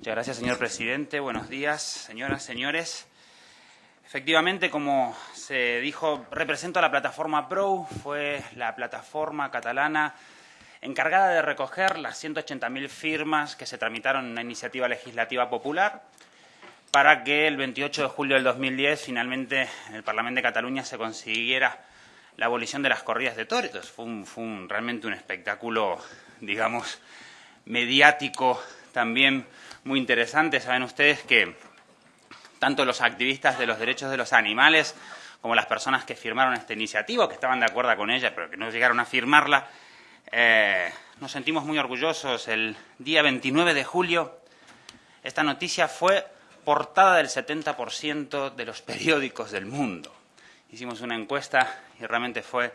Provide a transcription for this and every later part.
Muchas gracias, señor presidente. Buenos días, señoras, señores. Efectivamente, como se dijo, represento a la plataforma PRO, fue la plataforma catalana encargada de recoger las 180.000 firmas que se tramitaron en una iniciativa legislativa popular para que el 28 de julio del 2010 finalmente en el Parlamento de Cataluña se consiguiera la abolición de las corridas de toros. Fue, fue realmente un espectáculo, digamos, mediático también muy interesante. Saben ustedes que tanto los activistas de los derechos de los animales como las personas que firmaron esta iniciativa, que estaban de acuerdo con ella, pero que no llegaron a firmarla, eh, nos sentimos muy orgullosos. El día 29 de julio esta noticia fue portada del 70% de los periódicos del mundo. Hicimos una encuesta y realmente fue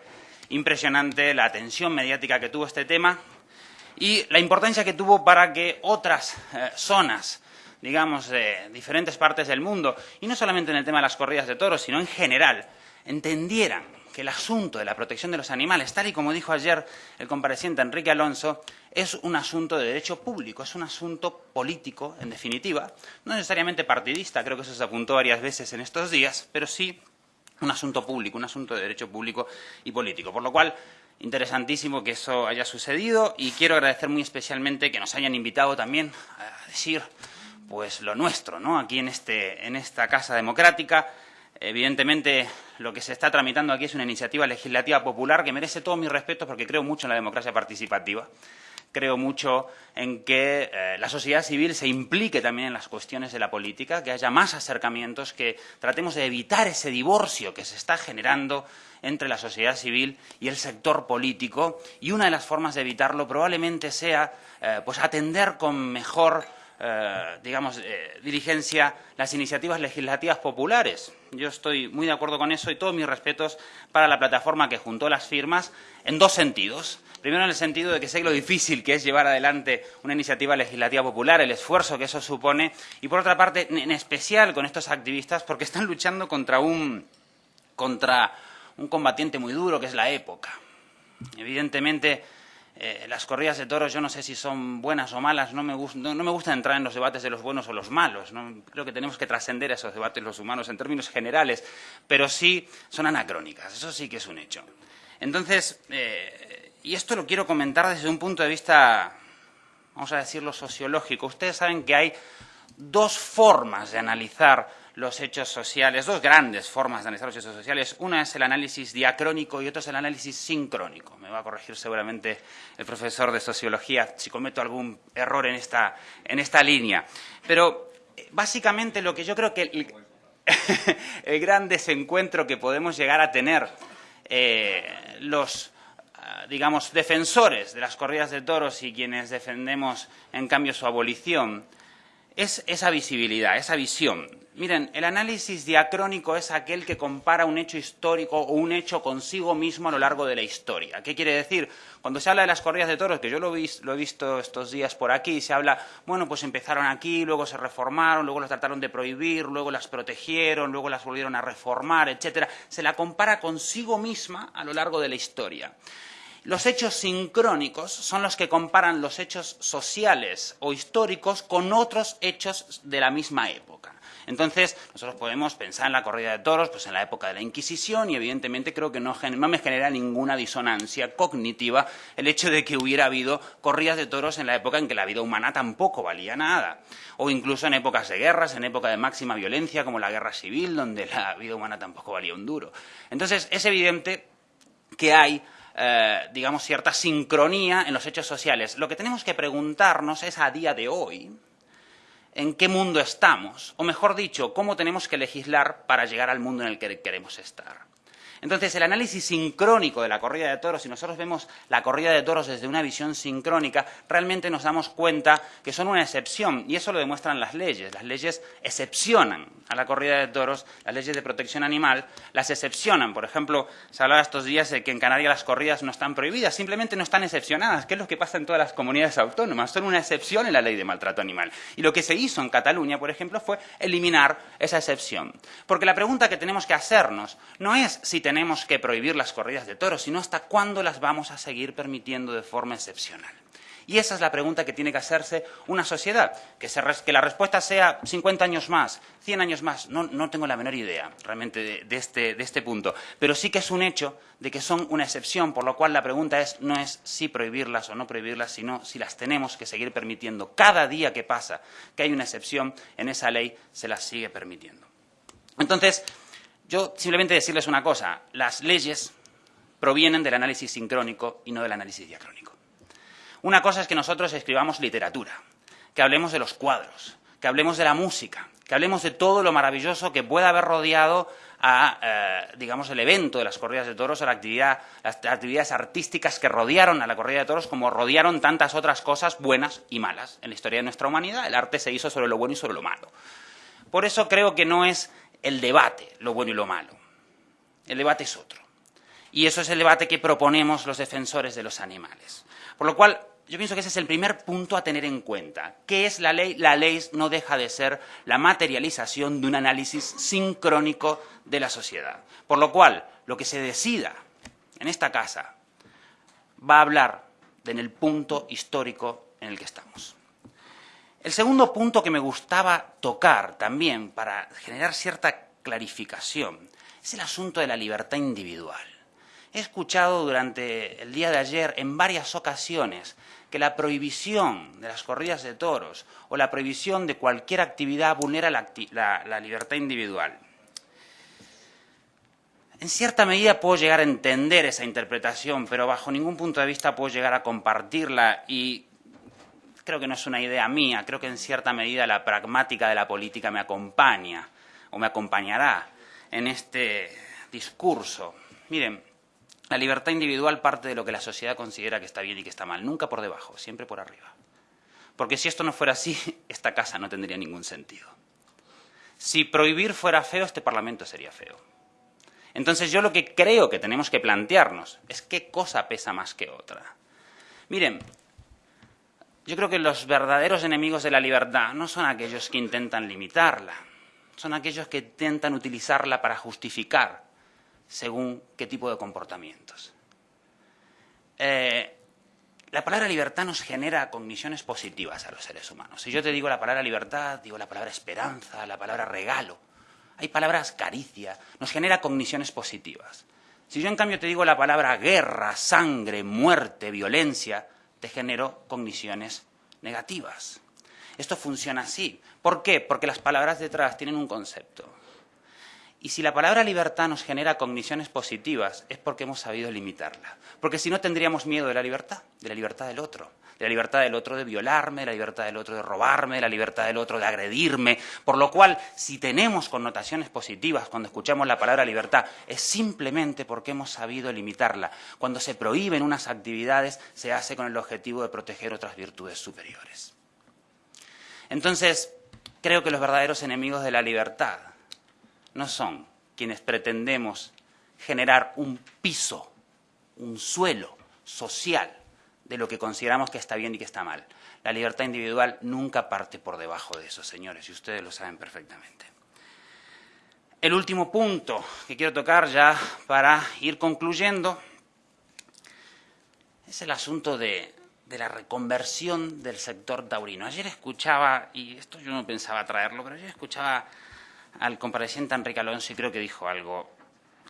impresionante la atención mediática que tuvo este tema y la importancia que tuvo para que otras eh, zonas digamos, de diferentes partes del mundo, y no solamente en el tema de las corridas de toros, sino en general, entendieran que el asunto de la protección de los animales, tal y como dijo ayer el compareciente Enrique Alonso, es un asunto de derecho público, es un asunto político, en definitiva, no necesariamente partidista, creo que eso se apuntó varias veces en estos días, pero sí un asunto público, un asunto de derecho público y político. Por lo cual, interesantísimo que eso haya sucedido y quiero agradecer muy especialmente que nos hayan invitado también a decir pues lo nuestro, ¿no? Aquí en, este, en esta Casa Democrática. Evidentemente, lo que se está tramitando aquí es una iniciativa legislativa popular que merece todos mis respetos porque creo mucho en la democracia participativa. Creo mucho en que eh, la sociedad civil se implique también en las cuestiones de la política, que haya más acercamientos, que tratemos de evitar ese divorcio que se está generando entre la sociedad civil y el sector político. Y una de las formas de evitarlo probablemente sea eh, pues atender con mejor eh, digamos, dirigencia las iniciativas legislativas populares. Yo estoy muy de acuerdo con eso y todos mis respetos para la plataforma que juntó las firmas en dos sentidos. Primero, en el sentido de que sé lo difícil que es llevar adelante una iniciativa legislativa popular, el esfuerzo que eso supone, y por otra parte, en especial con estos activistas, porque están luchando contra un, contra un combatiente muy duro, que es la época. Evidentemente, eh, las corridas de toros yo no sé si son buenas o malas, no me, gusta, entrar en los debates de los buenos o los malos, creo que tenemos que trascender esos debates los humanos en términos generales, pero sí son anacrónicas, eso sí que es un hecho. Entonces, eh, y esto lo quiero comentar desde un punto de vista, vamos a decirlo, sociológico. Ustedes saben que hay dos formas de analizar los hechos sociales, dos grandes formas de analizar los hechos sociales. Una es el análisis diacrónico y otra es el análisis sincrónico. Me va a corregir seguramente el profesor de sociología si cometo algún error en esta, en esta línea. Pero eh, básicamente lo que yo creo que el, gran desencuentro que podemos llegar a tener eh, los digamos, defensores de las corridas de toros y quienes defendemos, en cambio, su abolición, es esa visibilidad, esa visión. Miren, el análisis diacrónico es aquel que compara un hecho histórico o un hecho consigo mismo a lo largo de la historia. ¿Qué quiere decir? Cuando se habla de las corridas de toros, que yo lo, he visto estos días por aquí, se habla, bueno, pues empezaron aquí, luego se reformaron, luego las trataron de prohibir, luego las protegieron, luego las volvieron a reformar, etcétera. Se la compara consigo misma a lo largo de la historia. Los hechos sincrónicos son los que comparan los hechos sociales o históricos con otros hechos de la misma época. Entonces, nosotros podemos pensar en la corrida de toros, pues en la época de la Inquisición, y evidentemente creo que no, me genera ninguna disonancia cognitiva el hecho de que hubiera habido corridas de toros en la época en que la vida humana tampoco valía nada. O incluso en épocas de guerras, en época de máxima violencia, como la guerra civil, donde la vida humana tampoco valía un duro. Entonces, es evidente que hay eh, digamos, cierta sincronía en los hechos sociales. Lo que tenemos que preguntarnos es a día de hoy en qué mundo estamos, o mejor dicho, cómo tenemos que legislar para llegar al mundo en el que queremos estar. Entonces, el análisis sincrónico de la corrida de toros, si nosotros vemos la corrida de toros desde una visión sincrónica, realmente nos damos cuenta que son una excepción, y eso lo demuestran las leyes. Las leyes excepcionan a la corrida de toros, las leyes de protección animal las excepcionan. Por ejemplo, se hablaba estos días de que en Canarias las corridas no están prohibidas, simplemente no están excepcionadas, que es lo que pasa en todas las comunidades autónomas, son una excepción en la ley de maltrato animal. Y lo que se hizo en Cataluña, por ejemplo, fue eliminar esa excepción. Porque la pregunta que tenemos que hacernos no es si tenemos que prohibir las corridas de toros, sino hasta cuándo las vamos a seguir permitiendo de forma excepcional. Y esa es la pregunta que tiene que hacerse una sociedad. Que, la respuesta sea 50 años más, 100 años más. No, no tengo la menor idea realmente de, este, de este punto. Pero sí que es un hecho de que son una excepción, por lo cual la pregunta es, no es si prohibirlas o no prohibirlas, sino si las tenemos que seguir permitiendo. Cada día que pasa que hay una excepción en esa ley, se las sigue permitiendo. Entonces, yo simplemente decirles una cosa. Las leyes provienen del análisis sincrónico y no del análisis diacrónico. Una cosa es que nosotros escribamos literatura, que hablemos de los cuadros, que hablemos de la música, que hablemos de todo lo maravilloso que pueda haber rodeado a, eh, digamos, el evento de las corridas de toros, actividad, las actividades artísticas que rodearon a la corrida de toros, como rodearon tantas otras cosas buenas y malas en la historia de nuestra humanidad. El arte se hizo sobre lo bueno y sobre lo malo. Por eso creo que no es el debate lo bueno y lo malo. El debate es otro. Y eso es el debate que proponemos los defensores de los animales. Por lo cual, yo pienso que ese es el primer punto a tener en cuenta. ¿Qué es la ley? La ley no deja de ser la materialización de un análisis sincrónico de la sociedad. Por lo cual, lo que se decida en esta casa va a hablar en el punto histórico en el que estamos. El segundo punto que me gustaba tocar también para generar cierta clarificación es el asunto de la libertad individual. He escuchado durante el día de ayer en varias ocasiones que la prohibición de las corridas de toros o la prohibición de cualquier actividad vulnera la, libertad individual. En cierta medida puedo llegar a entender esa interpretación, pero bajo ningún punto de vista puedo llegar a compartirla y creo que no es una idea mía, creo que en cierta medida la pragmática de la política me acompaña o me acompañará en este discurso. Miren, la libertad individual parte de lo que la sociedad considera que está bien y que está mal, nunca por debajo, siempre por arriba. Porque si esto no fuera así, esta casa no tendría ningún sentido. Si prohibir fuera feo, este Parlamento sería feo. Entonces yo lo que creo que tenemos que plantearnos es qué cosa pesa más que otra. Miren, yo creo que los verdaderos enemigos de la libertad no son aquellos que intentan limitarla, son aquellos que intentan utilizarla para justificar según qué tipo de comportamientos. Eh, la palabra libertad nos genera cogniciones positivas a los seres humanos. Si yo te digo la palabra libertad, digo la palabra esperanza, la palabra regalo. Hay palabras caricia, nos genera cogniciones positivas. Si yo en cambio te digo la palabra guerra, sangre, muerte, violencia, te genero cogniciones negativas. Esto funciona así. ¿Por qué? Porque las palabras detrás tienen un concepto. Y si la palabra libertad nos genera cogniciones positivas, es porque hemos sabido limitarla. Porque si no tendríamos miedo de la libertad, de la libertad del otro, de la libertad del otro de violarme, de la libertad del otro de robarme, de la libertad del otro de agredirme. Por lo cual, si tenemos connotaciones positivas cuando escuchamos la palabra libertad, es simplemente porque hemos sabido limitarla. Cuando se prohíben unas actividades, se hace con el objetivo de proteger otras virtudes superiores. Entonces, creo que los verdaderos enemigos de la libertad no son quienes pretendemos generar un piso, un suelo social de lo que consideramos que está bien y que está mal. La libertad individual nunca parte por debajo de eso, señores, y ustedes lo saben perfectamente. El último punto que quiero tocar ya para ir concluyendo es el asunto de, la reconversión del sector taurino. Ayer escuchaba, y esto yo no pensaba traerlo, pero ayer escuchaba al compareciente Enrique Alonso y creo que dijo algo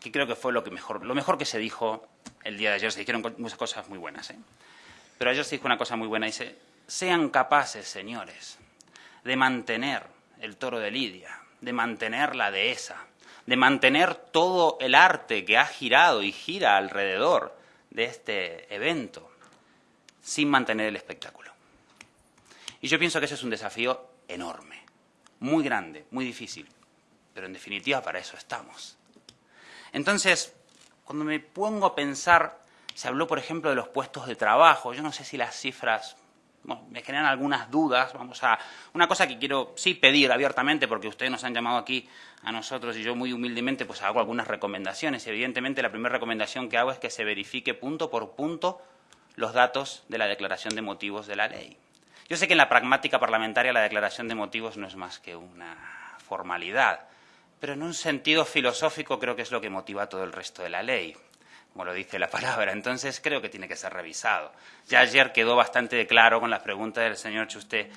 que creo que fue lo, que mejor, lo mejor que se dijo el día de ayer. Se dijeron muchas cosas muy buenas, ¿eh? pero ayer se dijo una cosa muy buena. Dice, sean capaces, señores, de mantener el toro de Lidia, de mantener la dehesa, de mantener todo el arte que ha girado y gira alrededor de este evento, sin mantener el espectáculo. Y yo pienso que ese es un desafío enorme, muy grande, muy difícil pero en definitiva para eso estamos. Entonces, cuando me pongo a pensar, se habló, por ejemplo, de los puestos de trabajo, yo no sé si las cifras me generan algunas dudas, vamos a... Una cosa que quiero sí pedir abiertamente, porque ustedes nos han llamado aquí a nosotros y yo muy humildemente pues hago algunas recomendaciones. Evidentemente la primera recomendación que hago es que se verifique punto por punto los datos de la declaración de motivos de la ley. Yo sé que en la pragmática parlamentaria la declaración de motivos no es más que una formalidad, pero en un sentido filosófico creo que es lo que motiva todo el resto de la ley. como lo dice la palabra. Entonces creo que tiene que ser revisado. Ya ayer quedó bastante claro con las preguntas del señor Chusté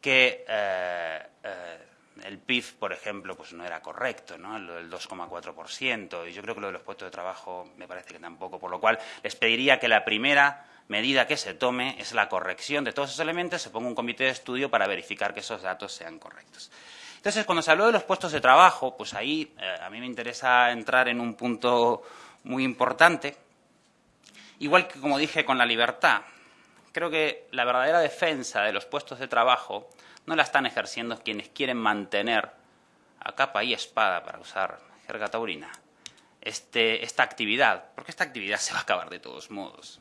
que eh, eh, el PIB, por ejemplo, pues no era correcto, ¿no? Lo del 2,4%, y yo creo que lo de los puestos de trabajo me parece que tampoco, por lo cual les pediría que la primera medida que se tome es la corrección de todos esos elementos, se ponga un comité de estudio para verificar que esos datos sean correctos. Entonces, cuando se habló de los puestos de trabajo, pues ahí eh, a mí me interesa entrar en un punto muy importante, igual que como dije con la libertad. Creo que la verdadera defensa de los puestos de trabajo no la están ejerciendo quienes quieren mantener a capa y espada, para usar jerga taurina, este, esta actividad, porque esta actividad se va a acabar de todos modos.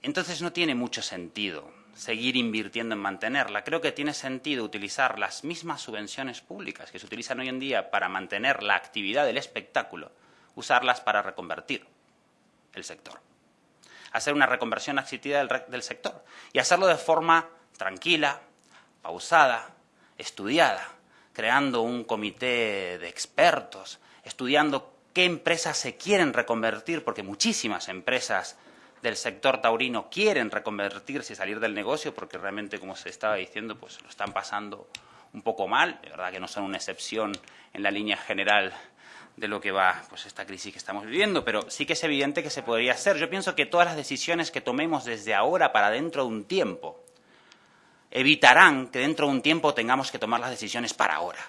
Entonces no tiene mucho sentido seguir invirtiendo en mantenerla. Creo que tiene sentido utilizar las mismas subvenciones públicas que se utilizan hoy en día para mantener la actividad del espectáculo, usarlas para reconvertir el sector. Hacer una reconversión asistida del sector y hacerlo de forma tranquila, pausada, estudiada, creando un comité de expertos, estudiando qué empresas se quieren reconvertir, porque muchísimas empresas del sector taurino quieren reconvertirse y salir del negocio, porque realmente, como se estaba diciendo, pues lo están pasando un poco mal, de verdad que no son una excepción en la línea general de lo que va pues esta crisis que estamos viviendo, pero sí que es evidente que se podría hacer. Yo pienso que todas las decisiones que tomemos desde ahora para dentro de un tiempo evitarán que dentro de un tiempo tengamos que tomar las decisiones para ahora.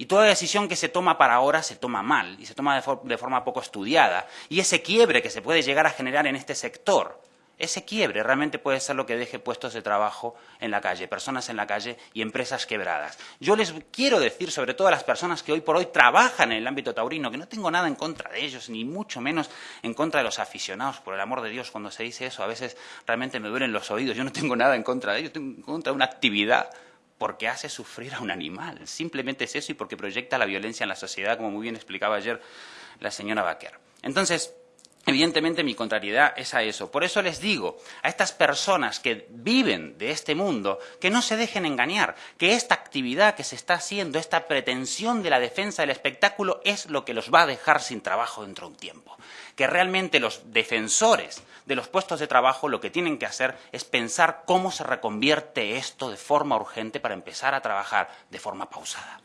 Y toda decisión que se toma para ahora se toma mal y se toma de, forma poco estudiada. Y ese quiebre que se puede llegar a generar en este sector, ese quiebre realmente puede ser lo que deje puestos de trabajo en la calle, personas en la calle y empresas quebradas. Yo les quiero decir, sobre todo a las personas que hoy por hoy trabajan en el ámbito taurino, que no tengo nada en contra de ellos, ni mucho menos en contra de los aficionados, por el amor de Dios, cuando se dice eso a veces realmente me duelen los oídos. Yo no tengo nada en contra de ellos, tengo en contra de una actividad porque hace sufrir a un animal. Simplemente es eso y porque proyecta la violencia en la sociedad, como muy bien explicaba ayer la señora Baquer. Entonces, Evidentemente mi contrariedad es a eso. Por eso les digo a estas personas que viven de este mundo que no se dejen engañar, que esta actividad que se está haciendo, esta pretensión de la defensa del espectáculo es lo que los va a dejar sin trabajo dentro de un tiempo. Que realmente los defensores de los puestos de trabajo lo que tienen que hacer es pensar cómo se reconvierte esto de forma urgente para empezar a trabajar de forma pausada.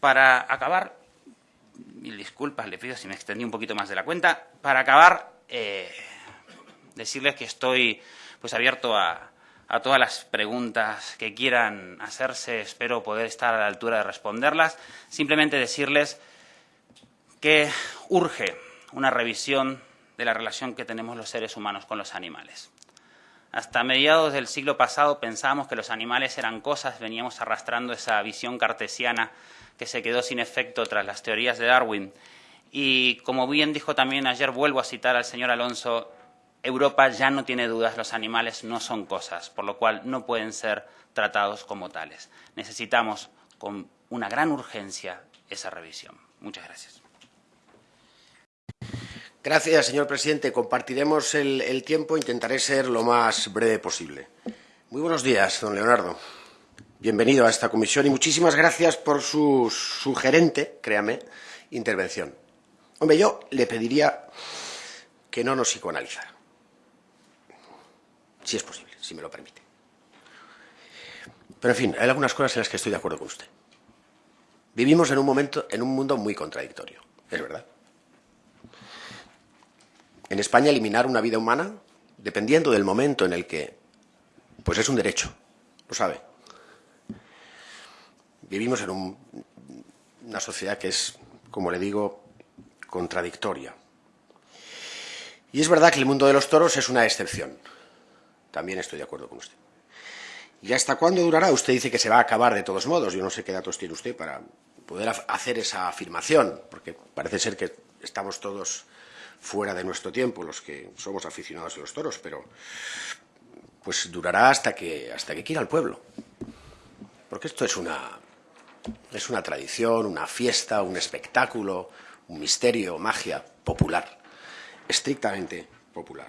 Para acabar, mil disculpas, le pido si me extendí un poquito más de la cuenta. Para acabar, eh, decirles que estoy pues abierto a, a, todas las preguntas que quieran hacerse. Espero poder estar a la altura de responderlas. Simplemente decirles que urge una revisión de la relación que tenemos los seres humanos con los animales. Hasta mediados del siglo pasado pensábamos que los animales eran cosas, veníamos arrastrando esa visión cartesiana que se quedó sin efecto tras las teorías de Darwin. Y como bien dijo también ayer, vuelvo a citar al señor Alonso, Europa ya no tiene dudas, los animales no son cosas, por lo cual no pueden ser tratados como tales. Necesitamos con una gran urgencia esa revisión. Muchas gracias. Gracias, señor presidente. Compartiremos el, el tiempo. Intentaré ser lo más breve posible. Muy buenos días, don Leonardo. Bienvenido a esta comisión y muchísimas gracias por su sugerente, créame, intervención. Hombre, yo le pediría que no nos psicoanalizara, si es posible, si me lo permite. Pero, en fin, hay algunas cosas en las que estoy de acuerdo con usted. Vivimos en un momento, en un mundo muy contradictorio, es verdad. En España, eliminar una vida humana, dependiendo del momento en el que, pues es un derecho, lo sabe vivimos en una sociedad que es, como le digo, contradictoria. Y es verdad que el mundo de los toros es una excepción. También estoy de acuerdo con usted. ¿Y hasta cuándo durará? Usted dice que se va a acabar de todos modos. Yo no sé qué datos tiene usted para poder hacer esa afirmación, porque parece ser que estamos todos fuera de nuestro tiempo, los que somos aficionados a los toros, pero pues durará hasta que, hasta que quiera el pueblo. Porque esto es una, es una tradición, una fiesta, un espectáculo, un misterio, magia popular, estrictamente popular.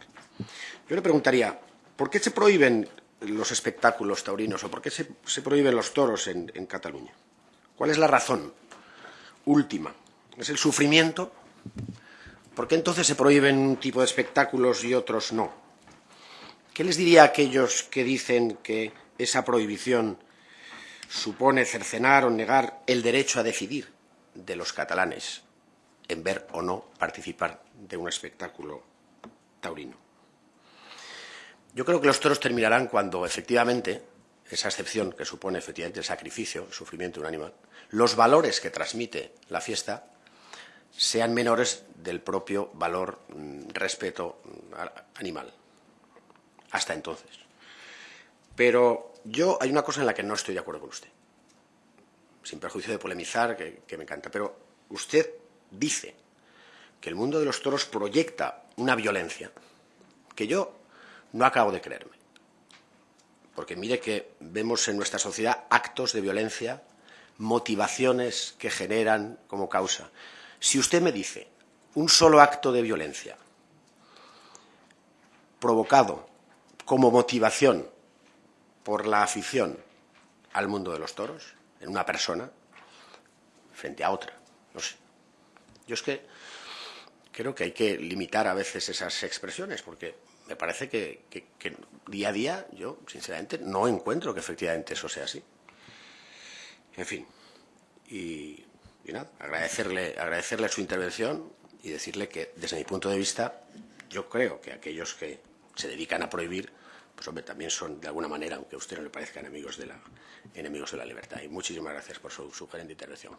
Yo le preguntaría, ¿por qué se prohíben los espectáculos taurinos o por qué se, prohíben los toros en, Cataluña? ¿Cuál es la razón última? ¿Es el sufrimiento ¿por qué entonces se prohíben un tipo de espectáculos y otros no? ¿Qué les diría a aquellos que dicen que esa prohibición supone cercenar o negar el derecho a decidir de los catalanes en ver o no participar de un espectáculo taurino? Yo creo que los toros terminarán cuando efectivamente esa excepción que supone efectivamente el sacrificio, el sufrimiento de un animal, los valores que transmite la fiesta sean menores del propio valor mm, respeto mm, animal. Hasta entonces. Pero yo hay una cosa en la que no estoy de acuerdo con usted. Sin perjuicio de polemizar, que, que me encanta. Pero usted dice que el mundo de los toros proyecta una violencia que yo no acabo de creerme. Porque mire que vemos en nuestra sociedad actos de violencia, motivaciones que generan como causa. Si usted me dice un solo acto de violencia provocado como motivación por la afición al mundo de los toros, en una persona, frente a otra, no sé. Yo es que creo que hay que limitar a veces esas expresiones, porque me parece que, día a día yo, sinceramente, no encuentro que efectivamente eso sea así. En fin, y, nada, agradecerle, agradecerle su intervención y decirle que, desde mi punto de vista, yo creo que aquellos que se dedican a prohibir, pues hombre, también son, de alguna manera, aunque a usted no le parezca, enemigos de la, enemigos de la libertad. Y muchísimas gracias por su sugerente intervención.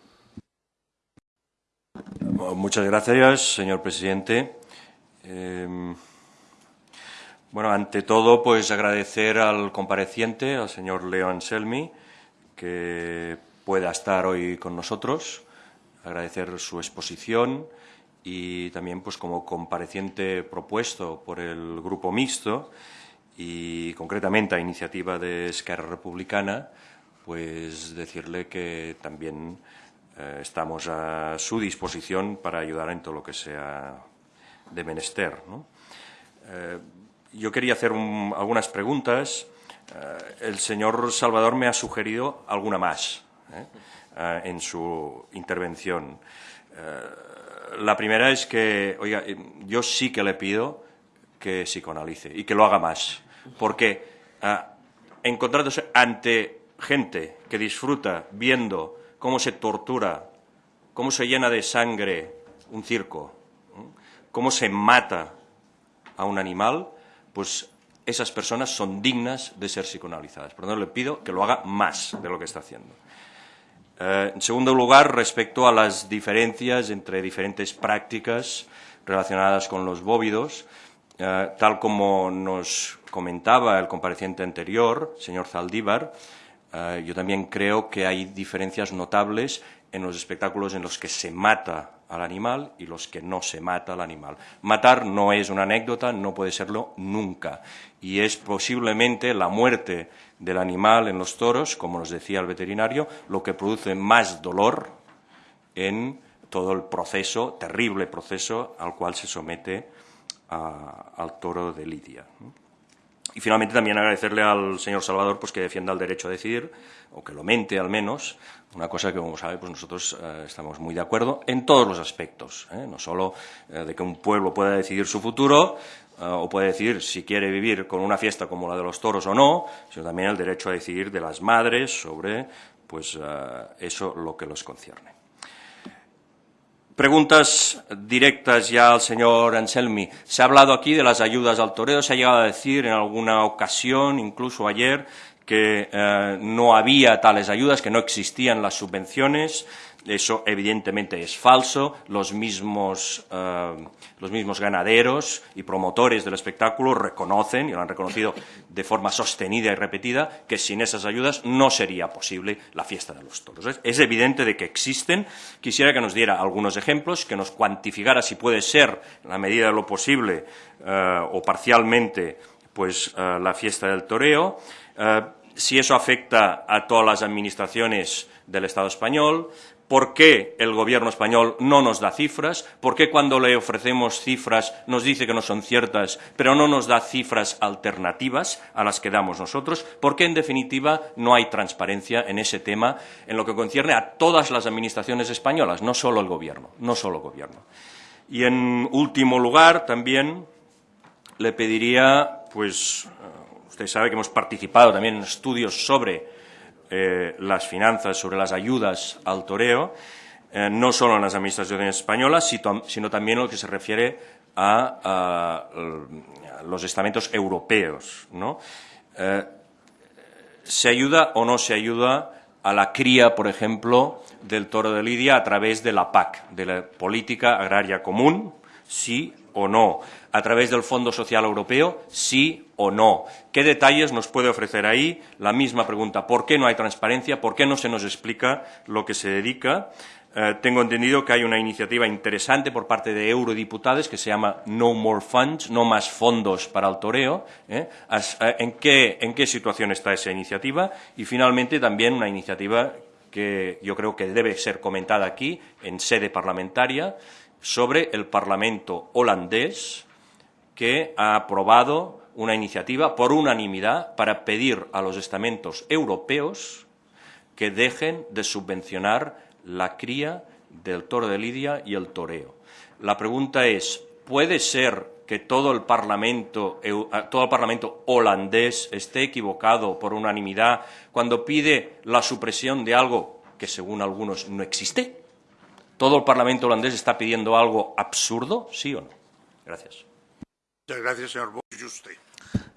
Muchas gracias, señor presidente. Eh, bueno, ante todo, pues agradecer al compareciente, al señor Leo Anselmi, que pueda estar hoy con nosotros, agradecer su exposición y también, pues como compareciente propuesto por el Grupo Mixto y concretamente a iniciativa de Esquerra Republicana, pues decirle que también eh, estamos a su disposición para ayudar en todo lo que sea de menester. Eh, yo quería hacer algunas preguntas. Eh, el señor Salvador me ha sugerido alguna más ¿eh? Eh, en su intervención. la primera es que, oiga, yo sí que le pido que psicoanalice y que lo haga más, porque encontrándose ante gente que disfruta viendo cómo se tortura, cómo se llena de sangre un circo, cómo se mata a un animal, pues esas personas son dignas de ser psicoanalizadas. Por lo tanto, le pido que lo haga más de lo que está haciendo. Eh, en segundo lugar, respecto a las diferencias entre diferentes prácticas relacionadas con los bóvidos, eh, tal como nos comentaba el compareciente anterior, señor Zaldívar, eh, yo también creo que hay diferencias notables en los espectáculos en los que se mata al animal y los que no se mata al animal. Matar no es una anécdota, no puede serlo nunca. Y es posiblemente la muerte del animal en los toros, como nos decía el veterinario, lo que produce más dolor en todo el proceso, terrible proceso al cual se somete al toro de Lidia. Y finalmente también agradecerle al señor Salvador pues, que defienda el derecho a decidir, o que lo mente al menos, una cosa que, como sabe, pues nosotros eh, estamos muy de acuerdo en todos los aspectos, ¿eh? no solo eh, de que un pueblo pueda decidir su futuro o puede decidir si quiere vivir con una fiesta como la de los toros o no, sino también el derecho a decidir de las madres sobre pues, eso lo que los concierne. Preguntas directas ya al señor Anselmi. Se ha hablado aquí de las ayudas al toreo, se ha llegado a decir en alguna ocasión, incluso ayer, que eh, no había tales ayudas, que no existían las subvenciones. Eso evidentemente es falso. Los mismos, eh, los mismos, ganaderos y promotores del espectáculo reconocen, y lo han reconocido de forma sostenida y repetida, que sin esas ayudas no sería posible la fiesta de los toros. Es evidente de que existen. Quisiera que nos diera algunos ejemplos, que nos cuantificara si puede ser, en la medida de lo posible eh, o parcialmente, pues la fiesta del toreo si eso afecta a todas las administraciones del Estado español, por qué el Gobierno español no nos da cifras, por qué cuando le ofrecemos cifras nos dice que no son ciertas, pero no nos da cifras alternativas a las que damos nosotros, por qué, en definitiva, no hay transparencia en ese tema en lo que concierne a todas las administraciones españolas, no solo el Gobierno, no solo el Gobierno. Y en último lugar, también le pediría, pues, eh, usted sabe que hemos participado también en estudios sobre eh, las finanzas, sobre las ayudas al toreo, eh, no solo en las administraciones españolas, sino también en lo que se refiere a, los estamentos europeos. ¿no? ¿Se ayuda o no se ayuda a la cría, por ejemplo, del toro de Lidia a través de la PAC, de la Política Agraria Común, sí o no? ¿A través del Fondo Social Europeo, sí o no? ¿Qué detalles nos puede ofrecer ahí? La misma pregunta, ¿por qué no hay transparencia? ¿Por qué no se nos explica lo que se dedica? Eh, tengo entendido que hay una iniciativa interesante por parte de eurodiputados que se llama No More Funds, no más fondos para el toreo. ¿eh? Eh, ¿En, qué, ¿En qué situación está esa iniciativa? Y finalmente también una iniciativa que yo creo que debe ser comentada aquí en sede parlamentaria sobre el Parlamento holandés que ha aprobado una iniciativa por unanimidad para pedir a los estamentos europeos que dejen de subvencionar la cría del toro de Lidia y el toreo. La pregunta es, ¿puede ser que todo el Parlamento, todo el Parlamento holandés esté equivocado por unanimidad cuando pide la supresión de algo que, según algunos, no existe? ¿Todo el Parlamento holandés está pidiendo algo absurdo, sí o no? Gracias. Muchas gracias, señor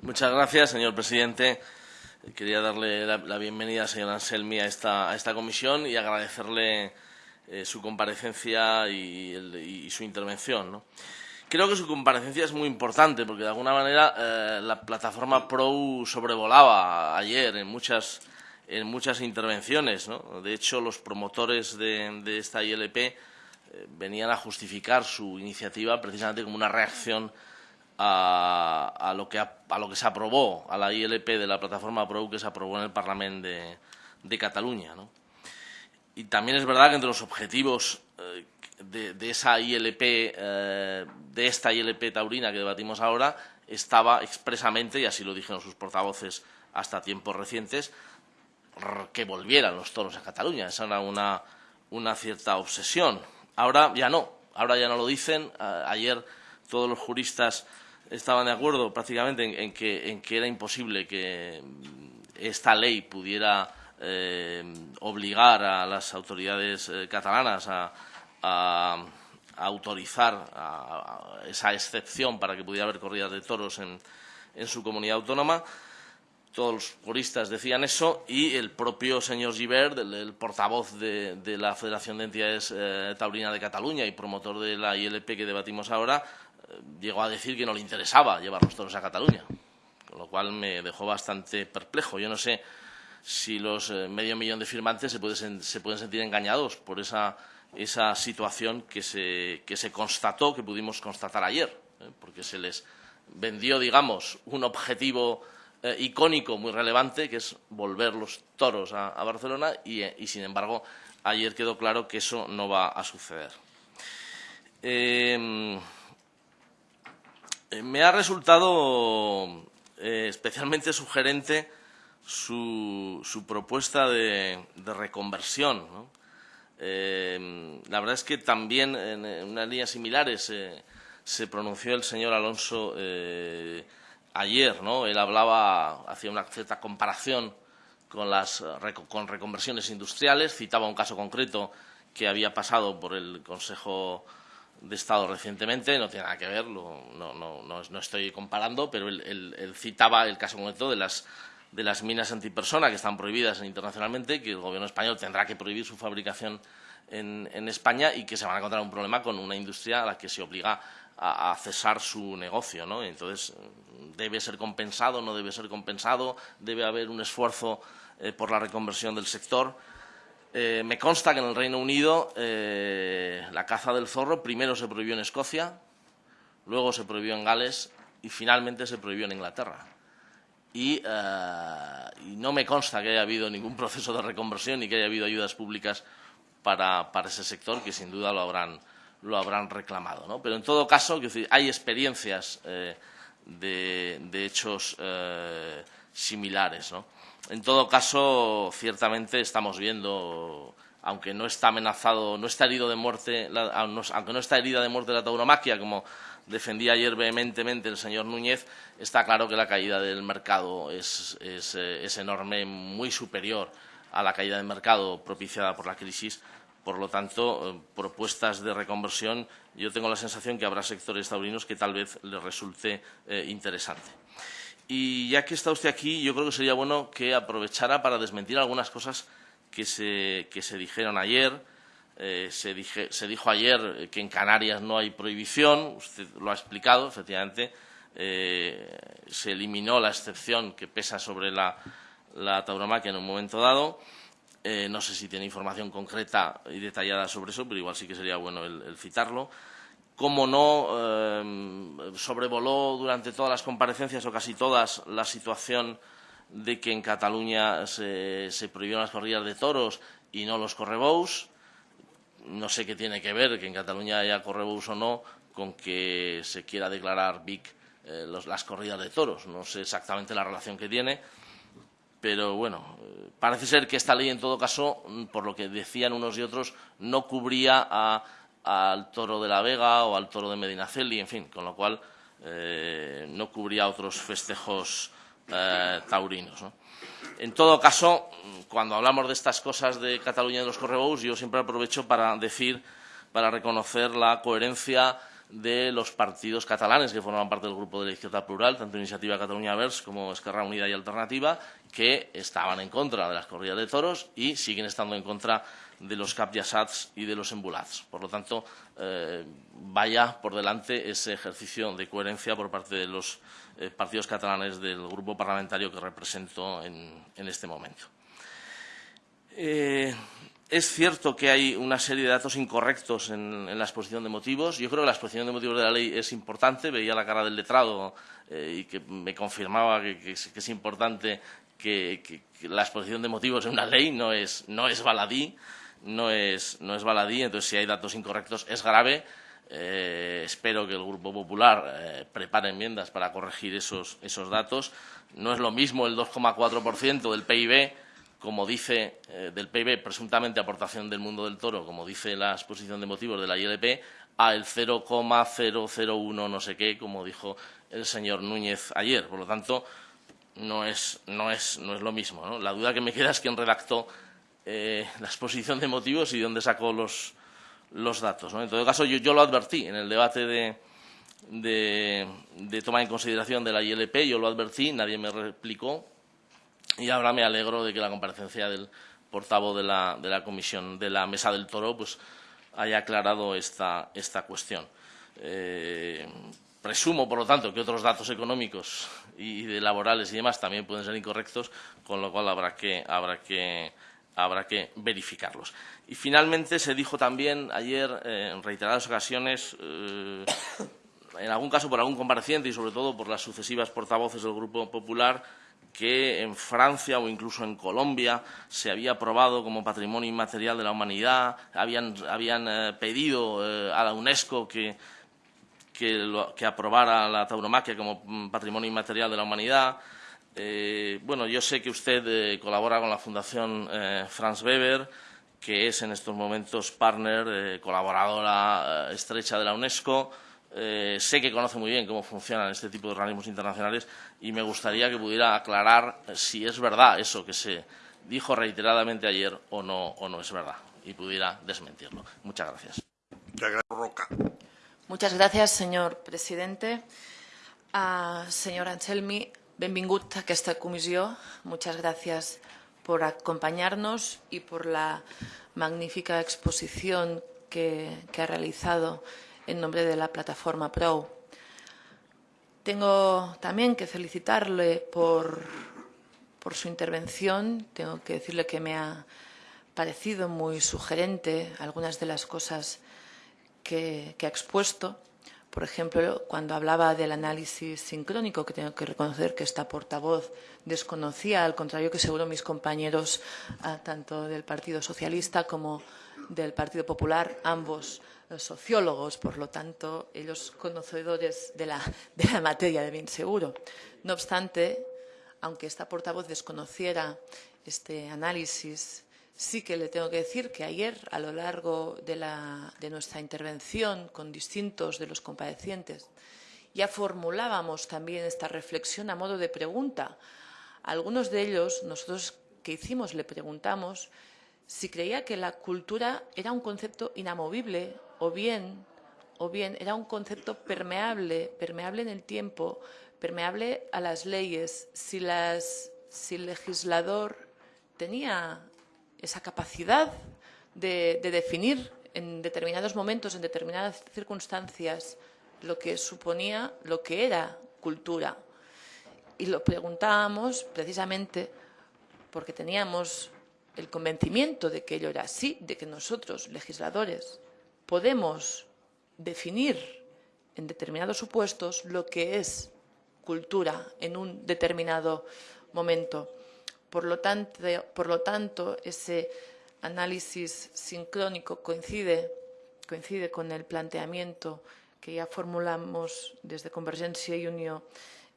Muchas gracias, señor presidente. Quería darle la, bienvenida al señor Anselmi a esta, a esta comisión y agradecerle eh, su comparecencia y, su intervención. Creo que su comparecencia es muy importante porque, de alguna manera, eh, la plataforma PRO sobrevolaba ayer en muchas, en muchas intervenciones. De hecho, los promotores de, esta ILP eh, venían a justificar su iniciativa precisamente como una reacción a, lo que a lo que se aprobó, a la ILP de la plataforma PRO que se aprobó en el Parlamento de, Cataluña. Y también es verdad que entre los objetivos eh, de, esa ILP, eh, de esta ILP taurina que debatimos ahora, estaba expresamente, y así lo dijeron sus portavoces hasta tiempos recientes, que volvieran los toros a Cataluña. Esa era una, una cierta obsesión. Ahora ya no, ahora ya no lo dicen. ayer todos los juristas estaban de acuerdo prácticamente en, que, era imposible que esta ley pudiera eh, obligar a las autoridades eh, catalanas a, autorizar esa excepción para que pudiera haber corridas de toros en, su comunidad autónoma. Todos los juristas decían eso y el propio señor Givert, el, portavoz de, la Federación de Entidades eh, de Cataluña y promotor de la ILP que debatimos ahora, llegó a decir que no le interesaba llevar los toros a Cataluña, con lo cual me dejó bastante perplejo. Yo no sé si los eh, medio millón de firmantes se, pueden sentir engañados por esa, situación que se, constató, que pudimos constatar ayer, ¿eh? porque se les vendió, digamos, un objetivo eh, icónico muy relevante, que es volver los toros a, Barcelona, y, sin embargo, ayer quedó claro que eso no va a suceder. Me ha resultado eh, especialmente sugerente su, propuesta de, reconversión. Eh, la verdad es que también en, unas líneas similares se pronunció el señor Alonso ayer. ¿no? Él hablaba, hacía una cierta comparación con las con reconversiones industriales, citaba un caso concreto que había pasado por el Consejo de Estado recientemente, no tiene nada que ver, no, no, no, estoy comparando, pero él, citaba el caso concreto de las, de las minas antipersona que están prohibidas internacionalmente, que el Gobierno español tendrá que prohibir su fabricación en, en, España y que se van a encontrar un problema con una industria a la que se obliga a, cesar su negocio. ¿no? Entonces, debe ser compensado, no debe ser compensado, debe haber un esfuerzo eh, por la reconversión del sector eh, me consta que en el Reino Unido eh, la caza del zorro primero se prohibió en Escocia, luego se prohibió en Gales y finalmente se prohibió en Inglaterra. Y, eh, no me consta que haya habido ningún proceso de reconversión ni que haya habido ayudas públicas para, ese sector, que sin duda lo habrán, lo habrán reclamado. Pero en todo caso, hay experiencias de, de, hechos similares. ¿no? En todo caso, ciertamente estamos viendo aunque no está amenazado, no está herido de muerte, aunque no está herida de muerte la tauromaquia, como defendía ayer vehementemente el señor Núñez, está claro que la caída del mercado es, eh, enorme, muy superior a la caída del mercado propiciada por la crisis. Por lo tanto, eh, propuestas de reconversión, yo tengo la sensación que habrá sectores taurinos que tal vez les resulte eh, interesante. Y ya que está usted aquí, yo creo que sería bueno que aprovechara para desmentir algunas cosas que se, que se dijeron ayer eh, se, dijo ayer que en Canarias no hay prohibición, usted lo ha explicado, efectivamente, eh, se eliminó la excepción que pesa sobre la, tauromaquia en un momento dado. Eh, no sé si tiene información concreta y detallada sobre eso, pero igual sí que sería bueno el, citarlo. Cómo no sobrevoló durante todas las comparecencias o casi todas la situación de que en Cataluña se, se prohibieron las corridas de toros y no los correbous no sé qué tiene que ver que en Cataluña haya correbous o no con que se quiera declarar BIC eh, las corridas de toros. No sé exactamente la relación que tiene, pero bueno, eh, parece ser que esta ley, en todo caso, mm, por lo que decían unos y otros, no cubría al toro de la Vega o al toro de Medinaceli, en fin, con lo cual eh, no cubría otros festejos taurinos. En todo caso, cuando hablamos de estas cosas de Cataluña y de los correbous, yo siempre aprovecho para decir, para reconocer la coherencia de los partidos catalanes que forman parte del grupo de la izquierda plural, tanto Iniciativa Cataluña Vers como Esquerra Unida y Alternativa, que estaban en contra de las corridas de toros y siguen estando en contra de los capyassats y de los embulats. Por lo tanto, eh, vaya por delante ese ejercicio de coherencia por parte de los eh, partidos catalanes del grupo parlamentario que represento en, este momento. Eh, es cierto que hay una serie de datos incorrectos en, la exposición de motivos. Yo creo que la exposición de motivos de la ley es importante. Veía la cara del letrado y que me confirmaba que, es, importante que, la exposición de motivos en una ley no es, no es baladí no es, no es baladí, entonces si hay datos incorrectos es grave. Eh, espero que el Grupo Popular eh, prepare enmiendas para corregir esos, esos datos. No es lo mismo el 2,4% del PIB, como dice, eh, del PIB, presuntamente aportación del mundo del toro, como dice la exposición de motivos de la ILP, a el 0,001 no sé qué, como dijo el señor Núñez ayer. Por lo tanto, no es, no es, no es lo mismo. La duda que me queda es quién redactó eh, la exposición de motivos y de dónde sacó los, los datos. En todo caso, yo, lo advertí en el debate de, de, toma en consideración de la ILP, yo lo advertí, nadie me replicó y ahora me alegro de que la comparecencia del portavoz de la, de la comisión de la Mesa del Toro pues, haya aclarado esta, esta cuestión. Eh, presumo, por lo tanto, que otros datos económicos y de laborales y demás también pueden ser incorrectos, con lo cual habrá que, habrá que habrá que verificarlos. Y finalmente se dijo también ayer eh, en reiteradas ocasiones, eh, en algún caso por algún compareciente y sobre todo por las sucesivas portavoces del Grupo Popular, que en Francia o incluso en Colombia se había aprobado como patrimonio inmaterial de la humanidad, habían, eh, pedido a la UNESCO que, que aprobara la tauromaquia como mm, patrimonio inmaterial de la humanidad. Eh, bueno, yo sé que usted eh, colabora con la Fundación eh, Franz Weber, que es en estos momentos partner, colaboradora estrecha de la UNESCO. sé que conoce muy bien cómo funcionan este tipo de organismos internacionales y me gustaría que pudiera aclarar si es verdad eso que se dijo reiteradamente ayer o no, o no es verdad y pudiera desmentirlo. Muchas gracias. Muchas gracias, señor presidente. Uh, señor Anselmi, Benvingut a esta comisión. Muchas gracias por acompañarnos y por la magnífica exposición que, ha realizado en nombre de la plataforma PRO. Tengo también que felicitarle por su intervención. Tengo que decirle que me ha parecido muy sugerente algunas de las cosas que ha expuesto. Por ejemplo, cuando hablaba del análisis sincrónico, que tengo que reconocer que esta portavoz desconocía, al contrario que seguro mis compañeros ah, tanto del Partido Socialista como del Partido Popular, ambos sociólogos, por lo tanto, ellos conocedores de la, de la materia de bien seguro. No obstante, aunque esta portavoz desconociera este análisis, Sí que le tengo que decir que ayer, a lo largo de, de nuestra intervención con distintos de los comparecientes, ya formulábamos también esta reflexión a modo de pregunta. Algunos de ellos, nosotros que hicimos, le preguntamos si creía que la cultura era un concepto inamovible o bien, o bien era un concepto permeable, permeable en el tiempo, permeable a las leyes, si, las, si el legislador tenía esa capacidad de definir en determinados momentos, en determinadas circunstancias, lo que suponía, lo que era cultura. Y lo preguntábamos precisamente porque teníamos el convencimiento de que ello era así, de que nosotros, legisladores, podemos definir en determinados supuestos lo que es cultura en un determinado momento. Por lo tanto, ese análisis sincrónico coincide, coincide con el planteamiento que ya formulamos desde Convergencia y Unión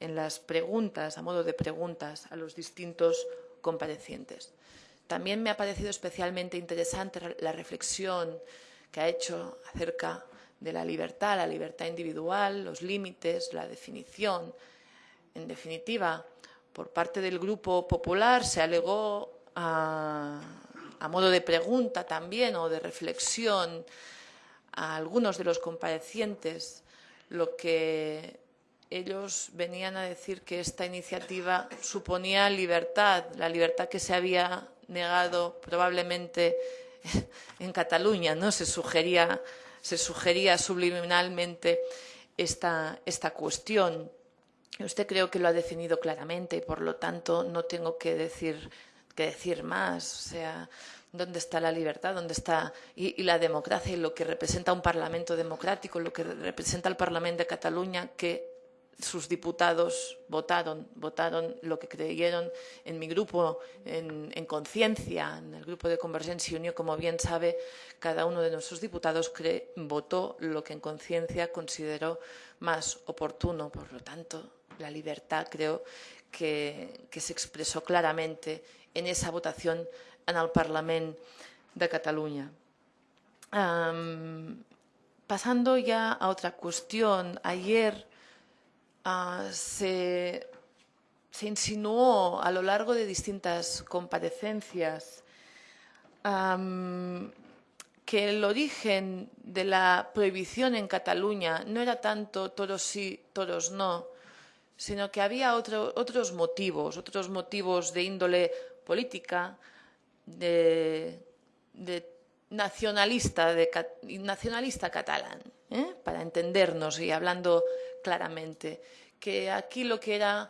en las preguntas, a modo de preguntas, a los distintos comparecientes. También me ha parecido especialmente interesante la reflexión que ha hecho acerca de la libertad, la libertad individual, los límites, la definición. En definitiva, por parte del Grupo Popular se alegó a, modo de pregunta también o de reflexión a algunos de los comparecientes lo que ellos venían a decir que esta iniciativa suponía libertad, la libertad que se había negado probablemente en Cataluña, ¿no? Se sugería, se sugería subliminalmente esta, esta cuestión. Usted creo que lo ha definido claramente y por lo tanto no tengo que decir, que decir más. O sea, dónde está la libertad, dónde está y, la democracia y lo que representa un Parlamento democrático, lo que representa el Parlamento de Cataluña, que sus diputados votaron, votaron lo que creyeron en mi grupo, en, conciencia, en el grupo de Convergencia y Unión, como bien sabe, cada uno de nuestros diputados votó lo que en conciencia consideró más oportuno. Por lo tanto, la libertad creo que, se expresó claramente en esa votación en el Parlament de Cataluña. pasando ya a otra cuestión, ayer ah, se, insinuó a lo largo de distintas comparecencias que el origen de la prohibición en Cataluña no era tanto toros sí, toros no, sino que había otros motivos, otros motivos de índole política, de, nacionalista, nacionalista catalán, ¿eh? para entendernos y hablando claramente, que aquí lo que era,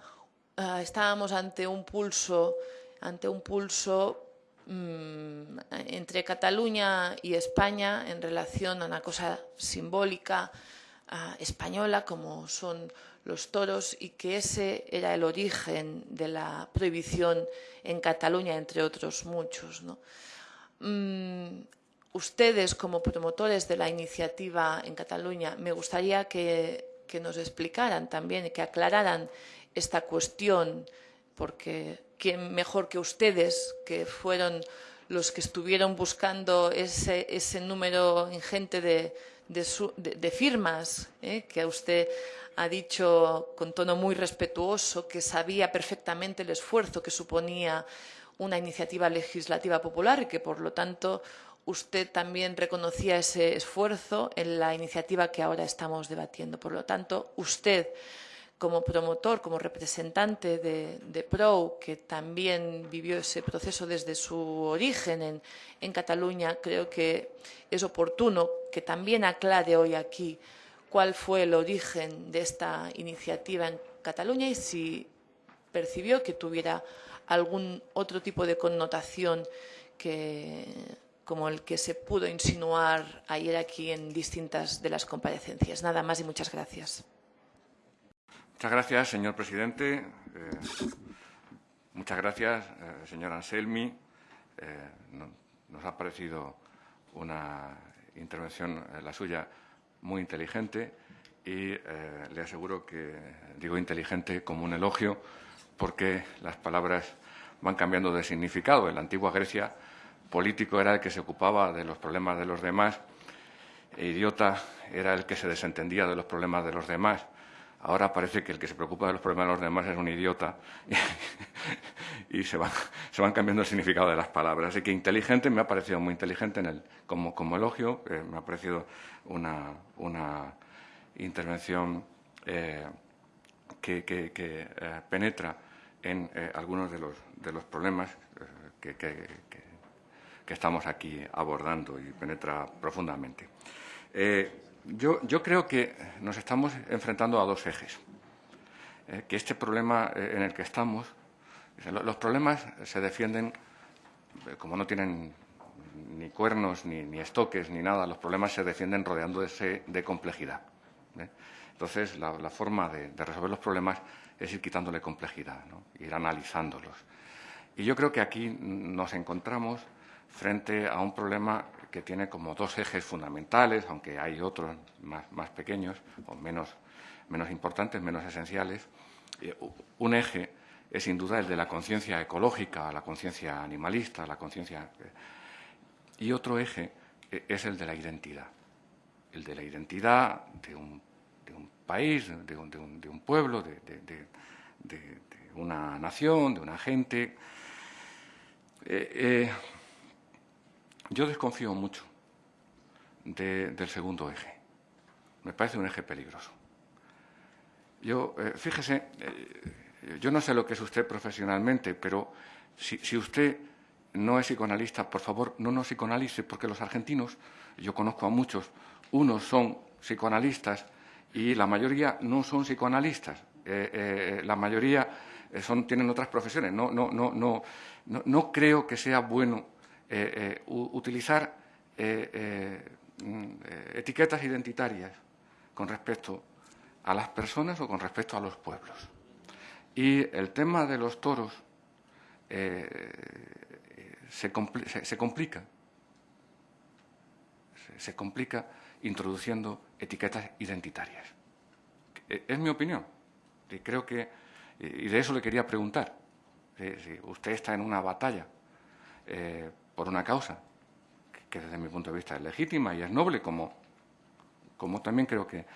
ah, estábamos ante un pulso, ante un pulso mm, entre Cataluña y España en relación a una cosa simbólica ah, española como son los toros y que ese era el origen de la prohibición en Cataluña, entre otros muchos. Mm, ustedes, como promotores de la iniciativa en Cataluña, me gustaría que, nos explicaran también y que aclararan esta cuestión, porque quién mejor que ustedes, que fueron los que estuvieron buscando ese, número ingente de, firmas ¿eh? que a usted ha dicho con tono muy respetuoso que sabía perfectamente el esfuerzo que suponía una iniciativa legislativa popular y que, por lo tanto, usted también reconocía ese esfuerzo en la iniciativa que ahora estamos debatiendo. Por lo tanto, usted, como promotor, como representante de, PRO, que también vivió ese proceso desde su origen en, en Cataluña, creo que es oportuno que también aclare hoy aquí cuál fue el origen de esta iniciativa en Cataluña y si percibió que tuviera algún otro tipo de connotación que, como el que se pudo insinuar ayer aquí en distintas de las comparecencias. Nada más y muchas gracias. Muchas gracias, señor presidente. Eh, muchas gracias, eh, señor Anselmi. Eh, nos ha parecido una intervención, la suya, muy inteligente y eh, le aseguro que digo inteligente como un elogio porque las palabras van cambiando de significado. En la antigua Grecia político era el que se ocupaba de los problemas de los demás, e idiota era el que se desentendía de los problemas de los demás. Ahora parece que el que se preocupa de los problemas de los demás es un idiota y se van, cambiando el significado de las palabras. Así que inteligente me ha parecido muy inteligente en el, como, como elogio, eh, me ha parecido una, una intervención eh, que, eh, penetra en algunos de los, de los problemas que, que, estamos aquí abordando y penetra profundamente. Yo, yo, creo que nos estamos enfrentando a dos ejes. que este problema en el que estamos, los problemas se defienden como no tienen ni cuernos, ni, ni, estoques, ni nada, los problemas se defienden rodeándose de complejidad. ¿eh? Entonces, la, forma de, resolver los problemas es ir quitándole complejidad, ir analizándolos. Y yo creo que aquí nos encontramos frente a un problema que tiene como dos ejes fundamentales, aunque hay otros más, más pequeños o menos, menos importantes, menos esenciales. Un eje es sin duda el de la conciencia ecológica, la conciencia animalista, la conciencia... Y otro eje es el de la identidad, el de la identidad de un país, de un, de un, de un pueblo, de, una nación, de una gente. Eh, eh, yo desconfío mucho del segundo eje. Me parece un eje peligroso. Yo, eh, fíjese, eh, yo no sé lo que es usted profesionalmente, pero si, si usted no es psicoanalista, por favor, no nos psicoanalice, porque los argentinos, yo conozco a muchos, unos son psicoanalistas y la mayoría no son psicoanalistas. Eh, la mayoría son, tienen otras profesiones. No, no, no, no, no, no creo que sea bueno eh, eh utilizar mm, etiquetas identitarias con respecto a las personas o con respecto a los pueblos. Y el tema de los toros se, se, complica. Se, complica introduciendo etiquetas identitarias. Es mi opinión. Y creo que, y de eso le quería preguntar. Si usted está en una batalla eh, por una causa que desde mi punto de vista es legítima y es noble, como, como también creo que,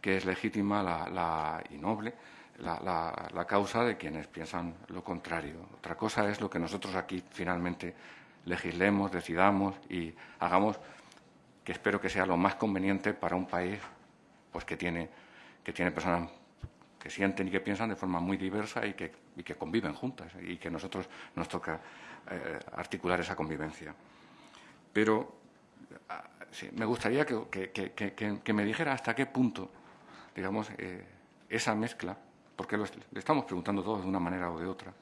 que es legítima la, la, y noble la, la, la causa de quienes piensan lo contrario. Otra cosa es lo que nosotros aquí finalmente legislemos, decidamos y hagamos que espero que sea lo más conveniente para un país pues que tiene, que tiene personas que sienten y que piensan de forma muy diversa y que, y que conviven juntas y que nosotros nos toca eh, articular esa convivencia. Pero ah, me gustaría que, me dijera hasta qué punto, digamos, eh, esa mezcla, porque lo, le estamos preguntando todos de una manera o de otra,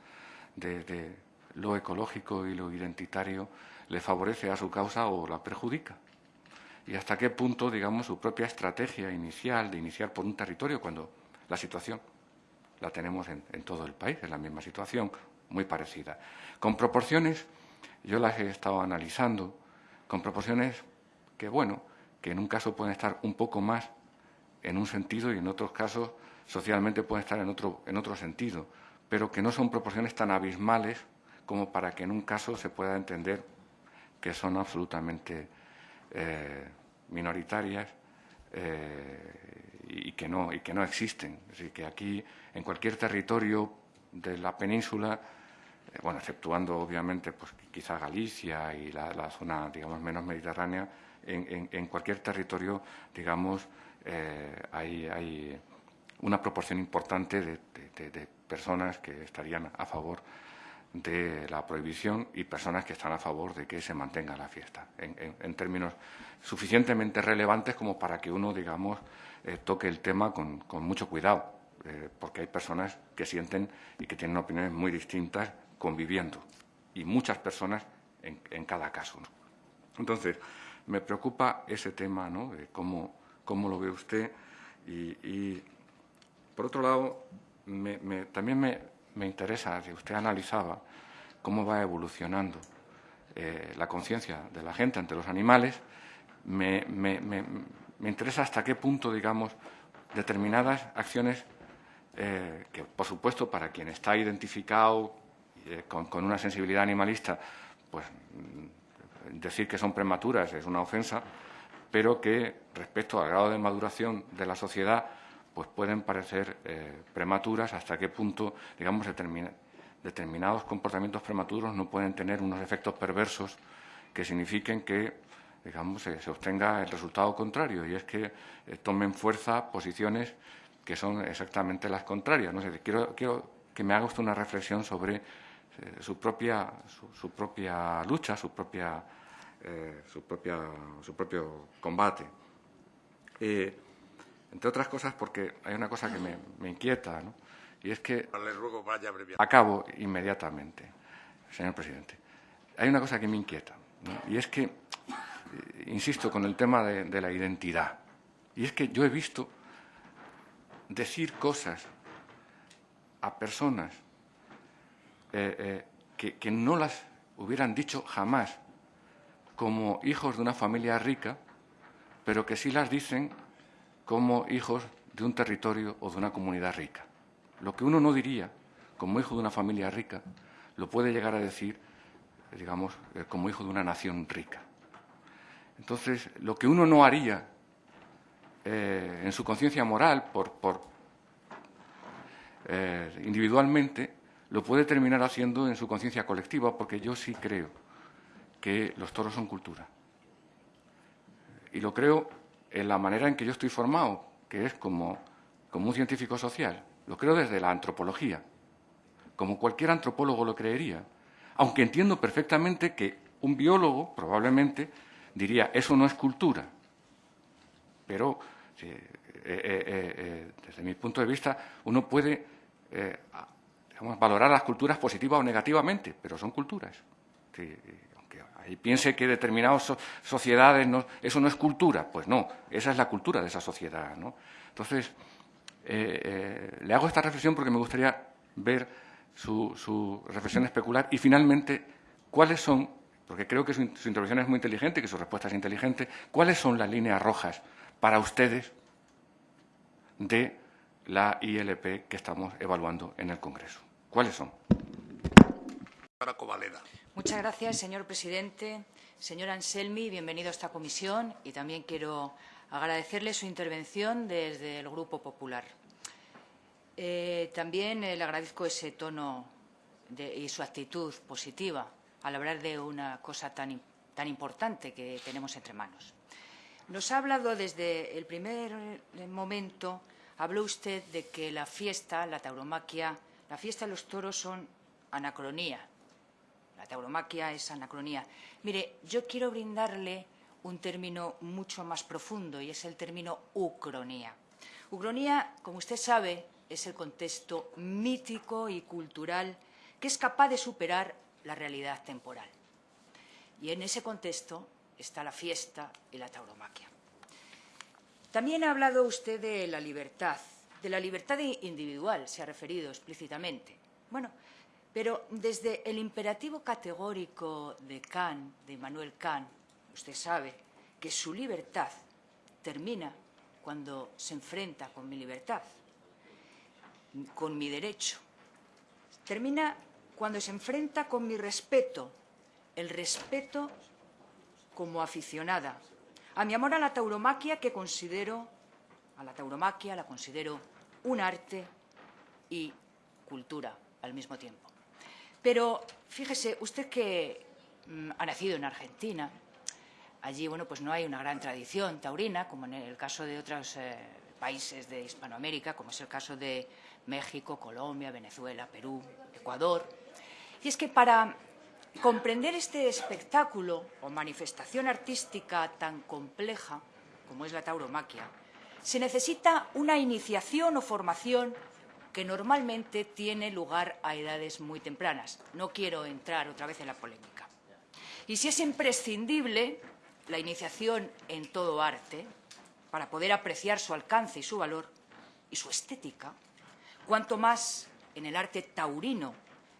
de, lo ecológico y lo identitario, le favorece a su causa o la perjudica y hasta qué punto, digamos, su propia estrategia inicial de iniciar por un territorio cuando la situación la tenemos en, en todo el país, es la misma situación, muy parecida. Con proporciones, yo las he estado analizando, con proporciones que, bueno, que en un caso pueden estar un poco más en un sentido y en otros casos socialmente pueden estar en otro, en otro sentido, pero que no son proporciones tan abismales como para que en un caso se pueda entender que son absolutamente eh, minoritarias eh, y, que no, y que no existen. Así que aquí, en cualquier territorio de la península, bueno, exceptuando obviamente pues, quizá Galicia y la, zona, digamos, menos mediterránea, en, en, cualquier territorio, digamos, eh, hay, hay, una proporción importante de, personas que estarían a favor de la prohibición y personas que están a favor de que se mantenga la fiesta, en, términos suficientemente relevantes como para que uno, digamos, eh, toque el tema con, con mucho cuidado, eh, porque hay personas que sienten y que tienen opiniones muy distintas conviviendo, y muchas personas en, en cada caso. Entonces, me preocupa ese tema, ¿no?, de cómo, cómo lo ve usted, y, por otro lado, también me, me interesa, si usted analizaba cómo va evolucionando eh, la conciencia de la gente ante los animales, me, me, me, me, interesa hasta qué punto, digamos, determinadas acciones eh, que, por supuesto, para quien está identificado eh, con, una sensibilidad animalista, pues mm, decir que son prematuras es una ofensa, pero que respecto al grado de maduración de la sociedad, pues pueden parecer eh, prematuras hasta qué punto, digamos, determinados comportamientos prematuros no pueden tener unos efectos perversos que signifiquen que, digamos, se obtenga el resultado contrario, y es que eh, tomen fuerza posiciones que son exactamente las contrarias. No sé, quiero, quiero que me haga usted una reflexión sobre eh, su, propia, su, propia lucha, su, propia, eh, su, propia, su propio combate. Eh, entre otras cosas porque hay una cosa que me, inquieta, ¿no? y es que... Acabo inmediatamente, señor presidente. Hay una cosa que me inquieta, y es que, insisto, con el tema de la identidad, y es que yo he visto decir cosas a personas eh, eh, que, no las hubieran dicho jamás como hijos de una familia rica, pero que sí las dicen como hijos de un territorio o de una comunidad rica. Lo que uno no diría como hijo de una familia rica, lo puede llegar a decir, digamos, eh, como hijo de una nación rica. Entonces, lo que uno no haría en su conciencia moral por, individualmente, lo puede terminar haciendo en su conciencia colectiva, porque yo sí creo que los toros son cultura. Y lo creo en la manera en que yo estoy formado, que es como, como un científico social. Lo creo desde la antropología, como cualquier antropólogo lo creería, aunque entiendo perfectamente que un biólogo probablemente diría, eso no es cultura. Pero eh, eh, desde mi punto de vista, uno puede eh, valorar las culturas positiva o negativamente, pero son culturas. aunque ahí piense que determinadas sociedades no, eso no es cultura, pues no, esa es la cultura de esa sociedad. Entonces, eh, eh, le hago esta reflexión porque me gustaría ver su, reflexión especular y finalmente cuáles son, porque creo que su, su intervención es muy inteligente que su respuesta es inteligente, cuáles son las líneas rojas para ustedes de la ILP que estamos evaluando en el Congreso. ¿Cuáles son? Muchas gracias, señor presidente. Señor Anselmi, bienvenido a esta comisión y también quiero agradecerle su intervención desde el Grupo Popular. Eh, también le agradezco ese tono y su actitud positiva al hablar de una cosa tan, tan importante que tenemos entre manos. Nos ha hablado desde el primer momento Habló usted de que la fiesta, la tauromaquia, la fiesta de los toros son anacronía. La tauromaquia es anacronía. Mire, yo quiero brindarle un término mucho más profundo y es el término ucronía. Ucronía, como usted sabe, es el contexto mítico y cultural que es capaz de superar la realidad temporal. Y en ese contexto está la fiesta y la tauromaquia. También ha hablado usted de la libertad, de la libertad individual, se ha referido explícitamente. Bueno, pero desde el imperativo categórico de Kant, de Immanuel Kant, usted sabe que su libertad termina cuando se enfrenta con mi libertad, con mi derecho. Termina cuando se enfrenta con mi respeto, el respeto como aficionada, a mi amor a la tauromaquia que considero, a la tauromaquia la considero un arte y cultura al mismo tiempo. Pero fíjese, usted que mm, ha nacido en Argentina, allí bueno, pues no hay una gran tradición taurina, como en el caso de otros eh, países de Hispanoamérica, como es el caso de México, Colombia, Venezuela, Perú, Ecuador. Y es que para Comprender este espectáculo o manifestación artística tan compleja como es la tauromaquia, se necesita una iniciación o formación que normalmente tiene lugar a edades muy tempranas. No quiero entrar otra vez en la polémica. Y si es imprescindible la iniciación en todo arte, para poder apreciar su alcance y su valor y su estética, cuanto más en el arte taurino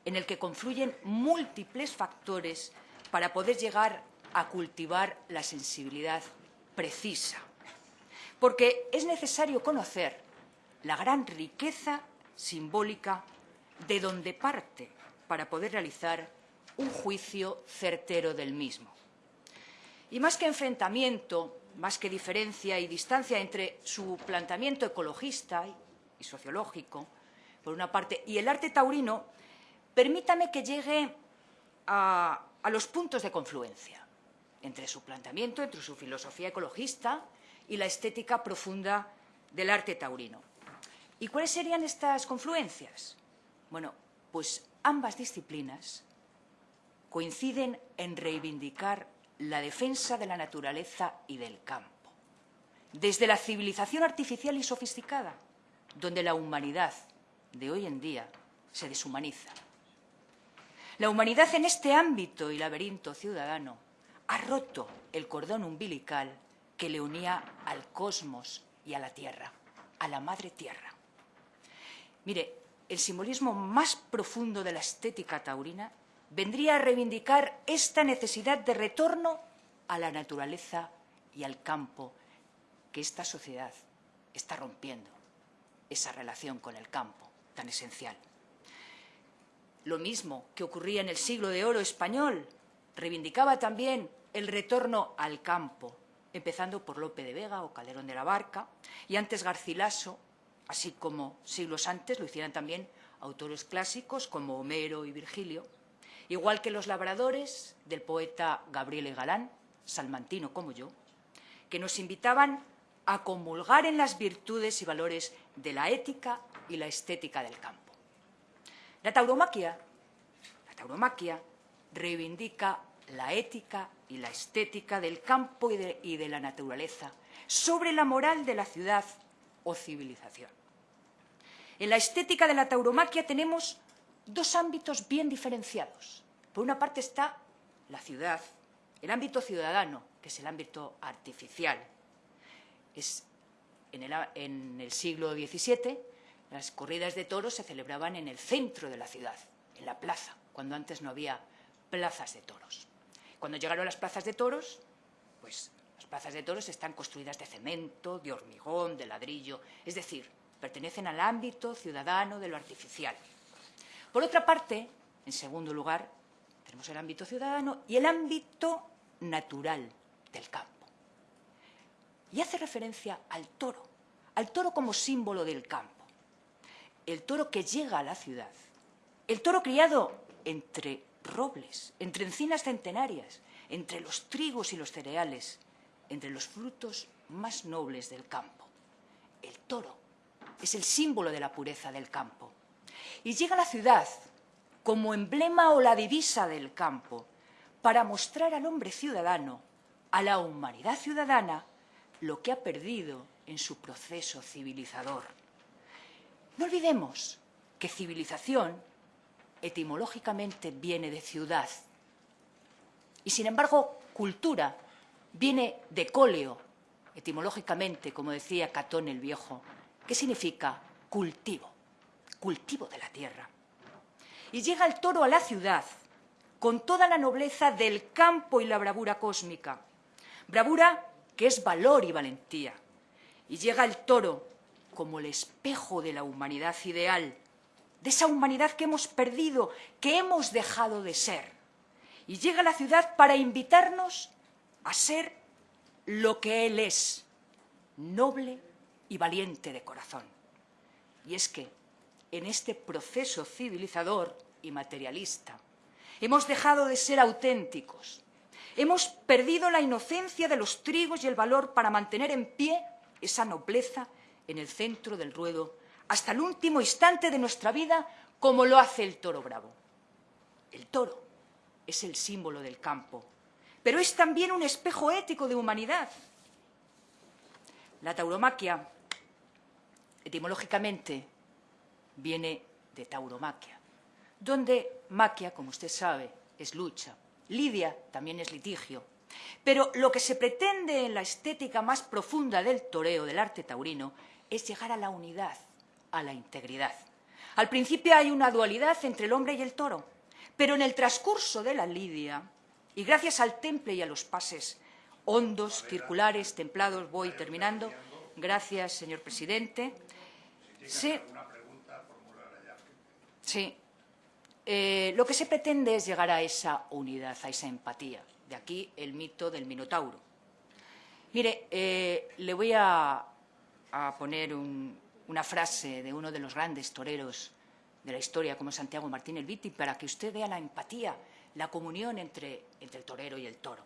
en el que confluyen múltiples factores para poder llegar a cultivar la sensibilidad precisa. Porque es necesario conocer la gran riqueza simbólica de donde parte para poder realizar un juicio certero del mismo. Y más que enfrentamiento, más que diferencia y distancia entre su planteamiento ecologista y sociológico, por una parte, y el arte taurino, permítame que llegue a, los puntos de confluencia entre su planteamiento, entre su filosofía ecologista y la estética profunda del arte taurino. ¿Y cuáles serían estas confluencias? Bueno, pues ambas disciplinas coinciden en reivindicar la defensa de la naturaleza y del campo. Desde la civilización artificial y sofisticada, donde la humanidad de hoy en día se deshumaniza. La humanidad en este ámbito y laberinto ciudadano ha roto el cordón umbilical que le unía al cosmos y a la Tierra, a la Madre Tierra. Mire, el simbolismo más profundo de la estética taurina vendría a reivindicar esta necesidad de retorno a la naturaleza y al campo que esta sociedad está rompiendo, esa relación con el campo tan esencial. Lo mismo que ocurría en el siglo de oro español, reivindicaba también el retorno al campo, empezando por Lope de Vega o Calderón de la Barca, y antes Garcilaso, así como siglos antes lo hicieran también autores clásicos como Homero y Virgilio, igual que los labradores del poeta Gabriel Galán, salmantino como yo, que nos invitaban a comulgar en las virtudes y valores de la ética y la estética del campo. La la tauromaquia reivindica la ética y la estética del campo y de, la naturaleza sobre la moral de la ciudad o civilización. En la estética de la tauromaquia tenemos dos ámbitos bien diferenciados. Por una parte está la ciudad, el ámbito ciudadano, que es el ámbito artificial. Es en, el, en el siglo XVII las corridas de toros se celebraban en el centro de la ciudad, en la plaza, cuando antes no había plazas de toros. Cuando llegaron las plazas de toros, pues las plazas de toros están construidas de cemento, de hormigón, de ladrillo, es decir, pertenecen al ámbito ciudadano de lo artificial. Por otra parte, en segundo lugar, tenemos el ámbito ciudadano y el ámbito natural del campo. Y hace referencia al toro, al toro como símbolo del campo. El toro que llega a la ciudad, el toro criado entre robles, entre encinas centenarias, entre los trigos y los cereales, entre los frutos más nobles del campo. El toro es el símbolo de la pureza del campo. Y llega a la ciudad como emblema o la divisa del campo para mostrar al hombre ciudadano, a la humanidad ciudadana, lo que ha perdido en su proceso civilizador. No olvidemos que civilización etimológicamente viene de ciudad y, sin embargo, cultura viene de cóleo, etimológicamente, como decía Catón el Viejo, que significa cultivo, cultivo de la tierra. Y llega el toro a la ciudad con toda la nobleza del campo y la bravura cósmica. Bravura que es valor y valentía. Y llega el toro como el espejo de la humanidad ideal, de esa humanidad que hemos perdido, que hemos dejado de ser. Y llega a la ciudad para invitarnos a ser lo que Él es, noble y valiente de corazón. Y es que en este proceso civilizador y materialista hemos dejado de ser auténticos, hemos perdido la inocencia de los trigos y el valor para mantener en pie esa nobleza en el centro del ruedo hasta el último instante de nuestra vida, como lo hace el toro bravo. El toro es el símbolo del campo, pero es también un espejo ético de humanidad. La tauromaquia, etimológicamente, viene de tauromaquia, donde maquia, como usted sabe, es lucha. Lidia también es litigio. Pero lo que se pretende en la estética más profunda del toreo, del arte taurino, es llegar a la unidad, a la integridad. Al principio hay una dualidad entre el hombre y el toro, pero en el transcurso de la lidia, y gracias al temple y a los pases hondos, circulares, templados, voy terminando, gracias, señor presidente, se... Sí. eh, lo que se pretende es llegar a esa unidad, a esa empatía. De aquí el mito del Minotauro. Mire, eh, le voy a, poner una frase de uno de los grandes toreros de la historia, como Santiago Martín el Viti, para que usted vea la empatía, la comunión entre, entre el torero y el toro.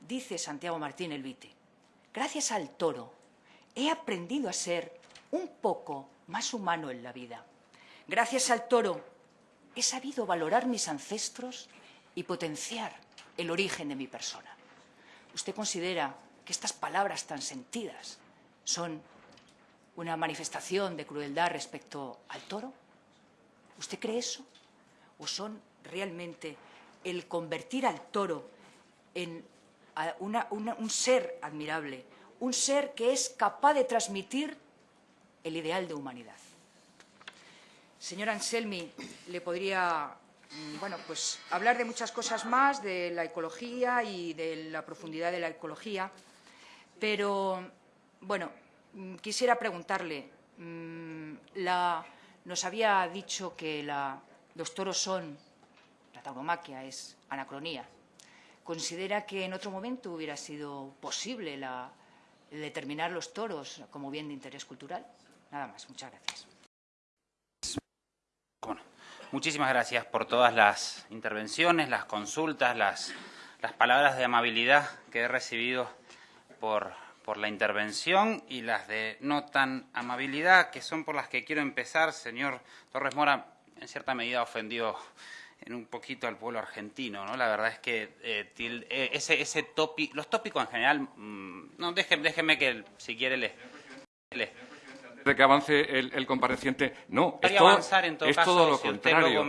Dice Santiago Martín el Viti, gracias al toro he aprendido a ser un poco más humano en la vida. Gracias al toro he sabido valorar mis ancestros y potenciar el origen de mi persona. ¿Usted considera que estas palabras tan sentidas son una manifestación de crueldad respecto al toro? ¿Usted cree eso? ¿O son realmente el convertir al toro en un ser admirable, un ser que es capaz de transmitir el ideal de humanidad? Señor Anselmi, le podría mm, bueno, pues hablar de muchas cosas más, de la ecología y de la profundidad de la ecología, pero, bueno, quisiera preguntarle, mm, nos había dicho que los toros son, la tauromaquia es anacronía. ¿Considera que en otro momento hubiera sido posible determinar los toros como bien de interés cultural? Nada más, muchas gracias. Muchísimas gracias por todas las intervenciones, las consultas, las, palabras de amabilidad que he recibido por, por la intervención y las de no tan amabilidad, que son por las que quiero empezar. Señor Torres Mora, en cierta medida ofendió en un poquito al pueblo argentino, ¿no? La verdad es que eh, eh, ese, ese los tópicos en general, mm, no, déjeme, déjeme que si quiere le, le de que avance el, compareciente. No, es todo, es todo lo contrario.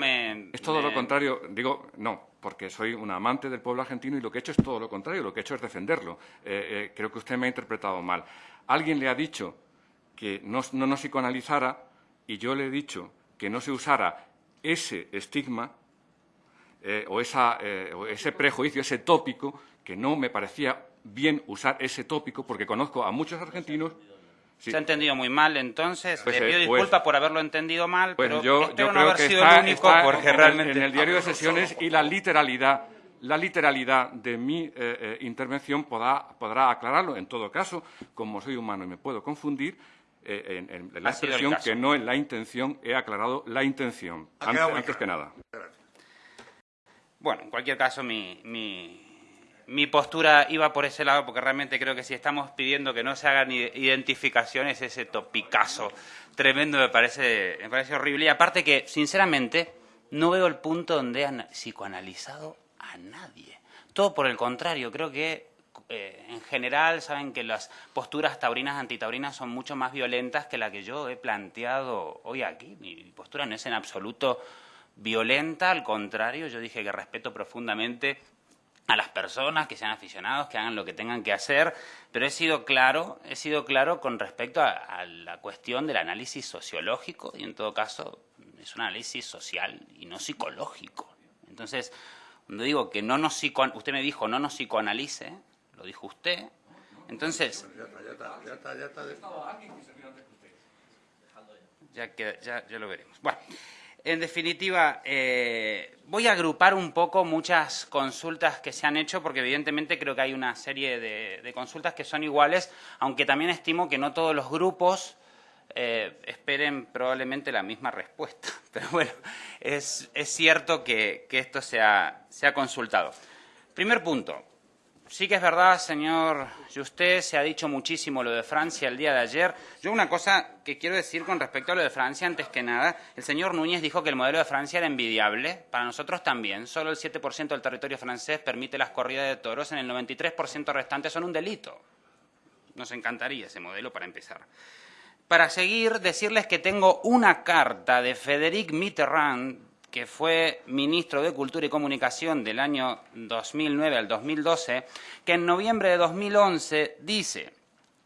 es todo lo contrario. Digo, no, porque soy un amante del pueblo argentino y lo que he hecho es todo lo contrario. Lo que he hecho es defenderlo. Eh, eh, creo que usted me ha interpretado mal. Alguien le ha dicho que no, nos psicoanalizara y yo le he dicho que no se usara ese estigma eh, o, ese prejuicio, ese tópico, que no me parecía bien usar ese tópico porque conozco a muchos argentinos se ha entendido muy mal, entonces pues, le pido eh, pues disculpas por haberlo entendido mal, pero yo, espero no haber sido el único porque en, realmente... En el diario de sesiones y la literalidad la literalidad de mi eh, eh, intervención podrá, podrá, aclararlo. En todo caso, como soy humano y me puedo confundir, en, la expresión que no en la intención he aclarado la intención, antes, que nada. Bueno, en cualquier caso, mi mi postura iba por ese lado porque realmente creo que si estamos pidiendo que no se hagan identificaciones, ese topicazo tremendo me parece, me parece horrible. Y aparte que, sinceramente, no veo el punto donde han psicoanalizado a nadie. Todo por el contrario, creo que eh, en general saben que las posturas taurinas antitaurinas son mucho más violentas que la que yo he planteado hoy aquí. Mi postura no es en absoluto violenta, al contrario, yo dije que respeto profundamente a las personas que sean aficionados, que hagan lo que tengan que hacer, pero he sido claro, he sido claro con respecto a, la cuestión del análisis sociológico y en todo caso es un análisis social y no psicológico. Entonces, cuando digo que no nos psico, usted me dijo no nos psicoanalice, lo dijo usted, entonces... Ya, que, ya, ya lo veremos. Bueno, en definitiva, eh, voy a agrupar un poco muchas consultas que se han hecho, porque evidentemente creo que hay una serie de, consultas que son iguales, aunque también estimo que no todos los grupos eh, esperen probablemente la misma respuesta. Pero bueno, es, cierto que, esto se ha consultado. Primer punto, Sí que es verdad, señor usted se ha dicho muchísimo lo de Francia el día de ayer. Yo una cosa que quiero decir con respecto a lo de Francia, antes que nada, el señor Núñez dijo que el modelo de Francia era envidiable. Para nosotros también. Solo el 7% del territorio francés permite las corridas de toros, en el 93% restante son un delito. Nos encantaría ese modelo para empezar. Para seguir, decirles que tengo una carta de Frédéric Mitterrand, que fue ministro de Cultura y Comunicación del año 2009 al 2012, que en noviembre de 2011 dice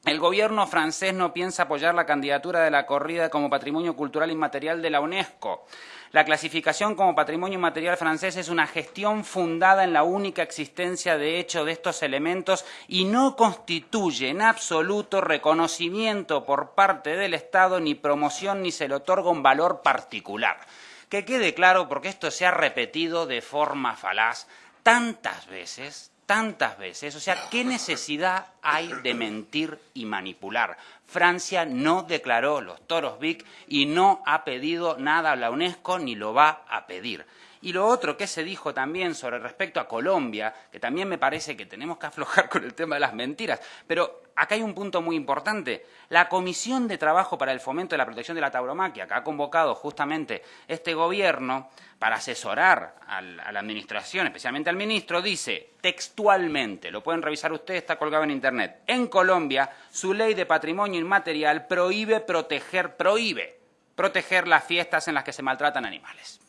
el gobierno francés no piensa apoyar la candidatura de la corrida como patrimonio cultural inmaterial de la UNESCO. La clasificación como patrimonio inmaterial francés es una gestión fundada en la única existencia de hecho de estos elementos y no constituye en absoluto reconocimiento por parte del Estado ni promoción ni se le otorga un valor particular. Que quede claro, porque esto se ha repetido de forma falaz tantas veces, tantas veces. O sea, ¿qué necesidad hay de mentir y manipular? Francia no declaró los toros Vic y no ha pedido nada a la UNESCO ni lo va a pedir. Y lo otro que se dijo también sobre respecto a Colombia, que también me parece que tenemos que aflojar con el tema de las mentiras, pero acá hay un punto muy importante. La Comisión de Trabajo para el Fomento de la Protección de la Tauromaquia, que ha convocado justamente este gobierno para asesorar a la Administración, especialmente al ministro, dice textualmente, lo pueden revisar ustedes, está colgado en Internet, en Colombia su ley de patrimonio inmaterial prohíbe proteger, prohíbe proteger las fiestas en las que se maltratan animales.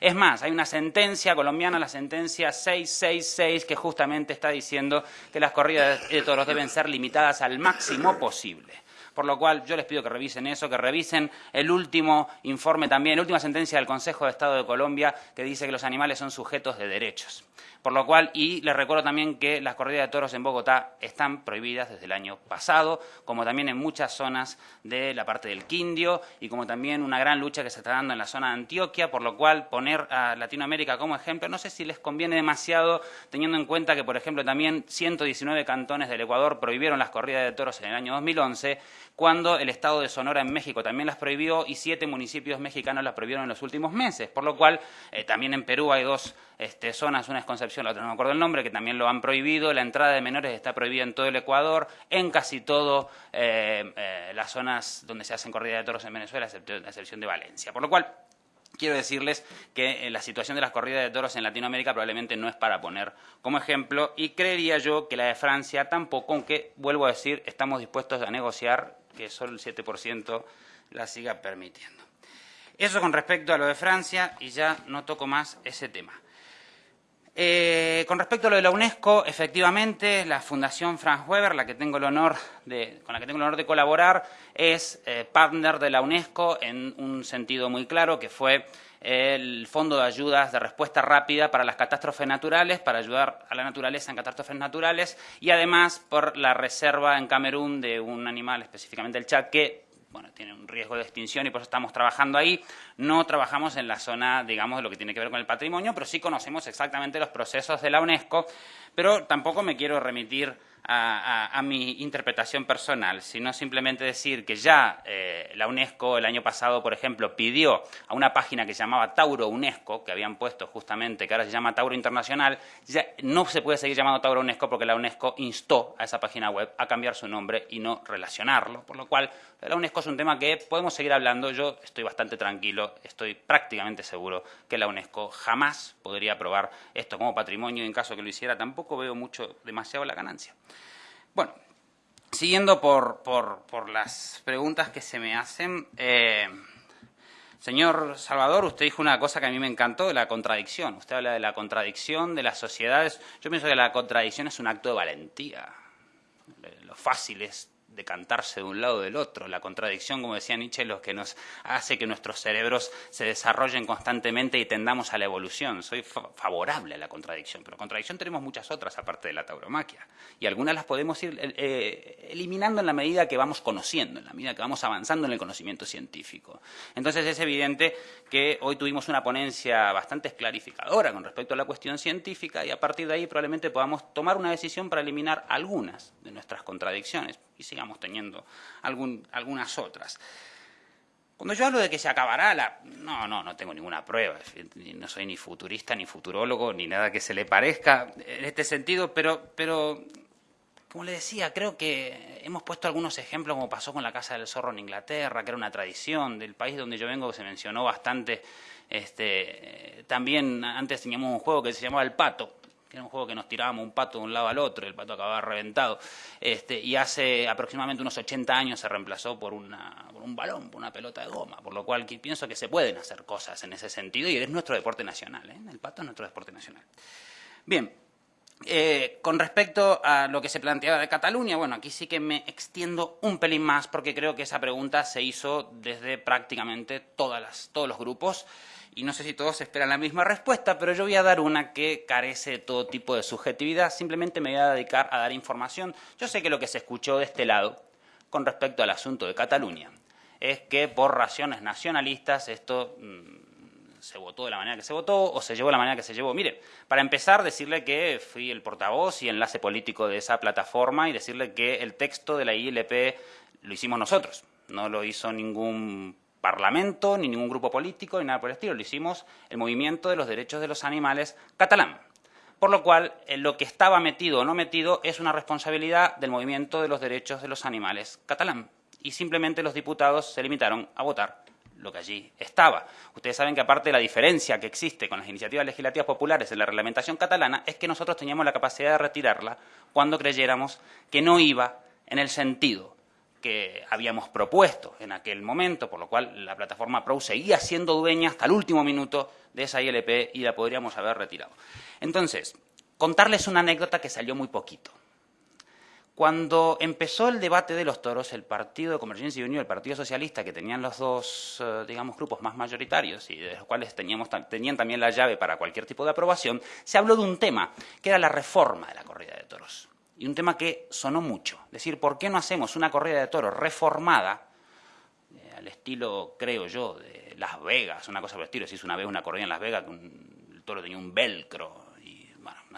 Es más, hay una sentencia colombiana, la sentencia 666, que justamente está diciendo que las corridas de toros deben ser limitadas al máximo posible. Por lo cual yo les pido que revisen eso, que revisen el último informe también, la última sentencia del Consejo de Estado de Colombia que dice que los animales son sujetos de derechos. Por lo cual, y les recuerdo también que las corridas de toros en Bogotá están prohibidas desde el año pasado, como también en muchas zonas de la parte del Quindio y como también una gran lucha que se está dando en la zona de Antioquia, por lo cual poner a Latinoamérica como ejemplo, no sé si les conviene demasiado, teniendo en cuenta que, por ejemplo, también 119 cantones del Ecuador prohibieron las corridas de toros en el año 2011, cuando el Estado de Sonora en México también las prohibió y siete municipios mexicanos las prohibieron en los últimos meses, por lo cual eh, también en Perú hay dos este, zonas, una es Concepción, la otra no me acuerdo el nombre, que también lo han prohibido. La entrada de menores está prohibida en todo el Ecuador, en casi todas eh, eh, las zonas donde se hacen corridas de toros en Venezuela, a excepción de Valencia. Por lo cual, quiero decirles que la situación de las corridas de toros en Latinoamérica probablemente no es para poner como ejemplo y creería yo que la de Francia tampoco, aunque vuelvo a decir, estamos dispuestos a negociar que solo el 7% la siga permitiendo. Eso con respecto a lo de Francia y ya no toco más ese tema. Eh, con respecto a lo de la UNESCO, efectivamente, la Fundación Franz Weber, la que tengo el honor de, con la que tengo el honor de colaborar, es eh, partner de la UNESCO en un sentido muy claro, que fue el Fondo de Ayudas de Respuesta Rápida para las Catástrofes Naturales, para ayudar a la naturaleza en catástrofes naturales, y además por la reserva en Camerún de un animal, específicamente el chat, que bueno, tiene un riesgo de extinción y por eso estamos trabajando ahí. No trabajamos en la zona, digamos, de lo que tiene que ver con el patrimonio, pero sí conocemos exactamente los procesos de la UNESCO, pero tampoco me quiero remitir a, mi interpretación personal, sino simplemente decir que ya eh, la UNESCO el año pasado, por ejemplo, pidió a una página que se llamaba Tauro UNESCO, que habían puesto justamente, que ahora se llama Tauro Internacional, ya no se puede seguir llamando Tauro UNESCO porque la UNESCO instó a esa página web a cambiar su nombre y no relacionarlo, por lo cual la UNESCO es un tema que podemos seguir hablando, yo estoy bastante tranquilo, estoy prácticamente seguro que la UNESCO jamás podría aprobar esto como patrimonio y en caso que lo hiciera tampoco veo mucho, demasiado la ganancia. Bueno, siguiendo por, por, las preguntas que se me hacen, eh, señor Salvador, usted dijo una cosa que a mí me encantó, de la contradicción. Usted habla de la contradicción de las sociedades. Yo pienso que la contradicción es un acto de valentía. Lo fácil es decantarse de un lado o del otro. La contradicción, como decía Nietzsche, es lo que nos hace que nuestros cerebros se desarrollen constantemente y tendamos a la evolución. Soy favorable a la contradicción, pero contradicción tenemos muchas otras aparte de la tauromaquia. Y algunas las podemos ir eh, eh, eliminando en la medida que vamos conociendo, en la medida que vamos avanzando en el conocimiento científico. Entonces es evidente que hoy tuvimos una ponencia bastante clarificadora con respecto a la cuestión científica y a partir de ahí probablemente podamos tomar una decisión para eliminar algunas de nuestras contradicciones y sigamos teniendo algunas otras. Cuando yo hablo de que se acabará la... No, no, no tengo ninguna prueba. No soy ni futurista, ni futurólogo, ni nada que se le parezca en este sentido, pero, pero como le decía, creo que hemos puesto algunos ejemplos, como pasó con la Casa del Zorro en Inglaterra, que era una tradición del país donde yo vengo, se mencionó bastante. Este, también antes teníamos un juego que se llamaba El Pato, era un juego que nos tirábamos un pato de un lado al otro, el pato acababa reventado, este, y hace aproximadamente unos 80 años se reemplazó por, una, por un balón, por una pelota de goma, por lo cual pienso que se pueden hacer cosas en ese sentido y es nuestro deporte nacional, ¿eh? el pato es nuestro deporte nacional. Bien, eh, con respecto a lo que se planteaba de Cataluña, bueno, aquí sí que me extiendo un pelín más porque creo que esa pregunta se hizo desde prácticamente todas las, todos los grupos y no sé si todos esperan la misma respuesta, pero yo voy a dar una que carece de todo tipo de subjetividad, simplemente me voy a dedicar a dar información. Yo sé que lo que se escuchó de este lado con respecto al asunto de Cataluña es que por razones nacionalistas esto mm, se votó de la manera que se votó o se llevó de la manera que se llevó. Mire, para empezar, decirle que fui el portavoz y enlace político de esa plataforma y decirle que el texto de la ILP lo hicimos nosotros. No lo hizo ningún parlamento, ni ningún grupo político, ni nada por el estilo. Lo hicimos el movimiento de los derechos de los animales catalán. Por lo cual, lo que estaba metido o no metido es una responsabilidad del movimiento de los derechos de los animales catalán. Y simplemente los diputados se limitaron a votar lo que allí estaba. Ustedes saben que aparte de la diferencia que existe con las iniciativas legislativas populares en la reglamentación catalana es que nosotros teníamos la capacidad de retirarla cuando creyéramos que no iba en el sentido que habíamos propuesto en aquel momento, por lo cual la plataforma PRO seguía siendo dueña hasta el último minuto de esa ILP y la podríamos haber retirado. Entonces, contarles una anécdota que salió muy poquito. Cuando empezó el debate de los toros, el Partido de Convergencia y Unión el Partido Socialista, que tenían los dos, eh, digamos, grupos más mayoritarios y de los cuales teníamos, tenían también la llave para cualquier tipo de aprobación, se habló de un tema, que era la reforma de la corrida de toros y un tema que sonó mucho. Es decir, ¿por qué no hacemos una corrida de toros reformada, eh, al estilo, creo yo, de Las Vegas, una cosa por el estilo? Se hizo una vez una corrida en Las Vegas que el toro tenía un velcro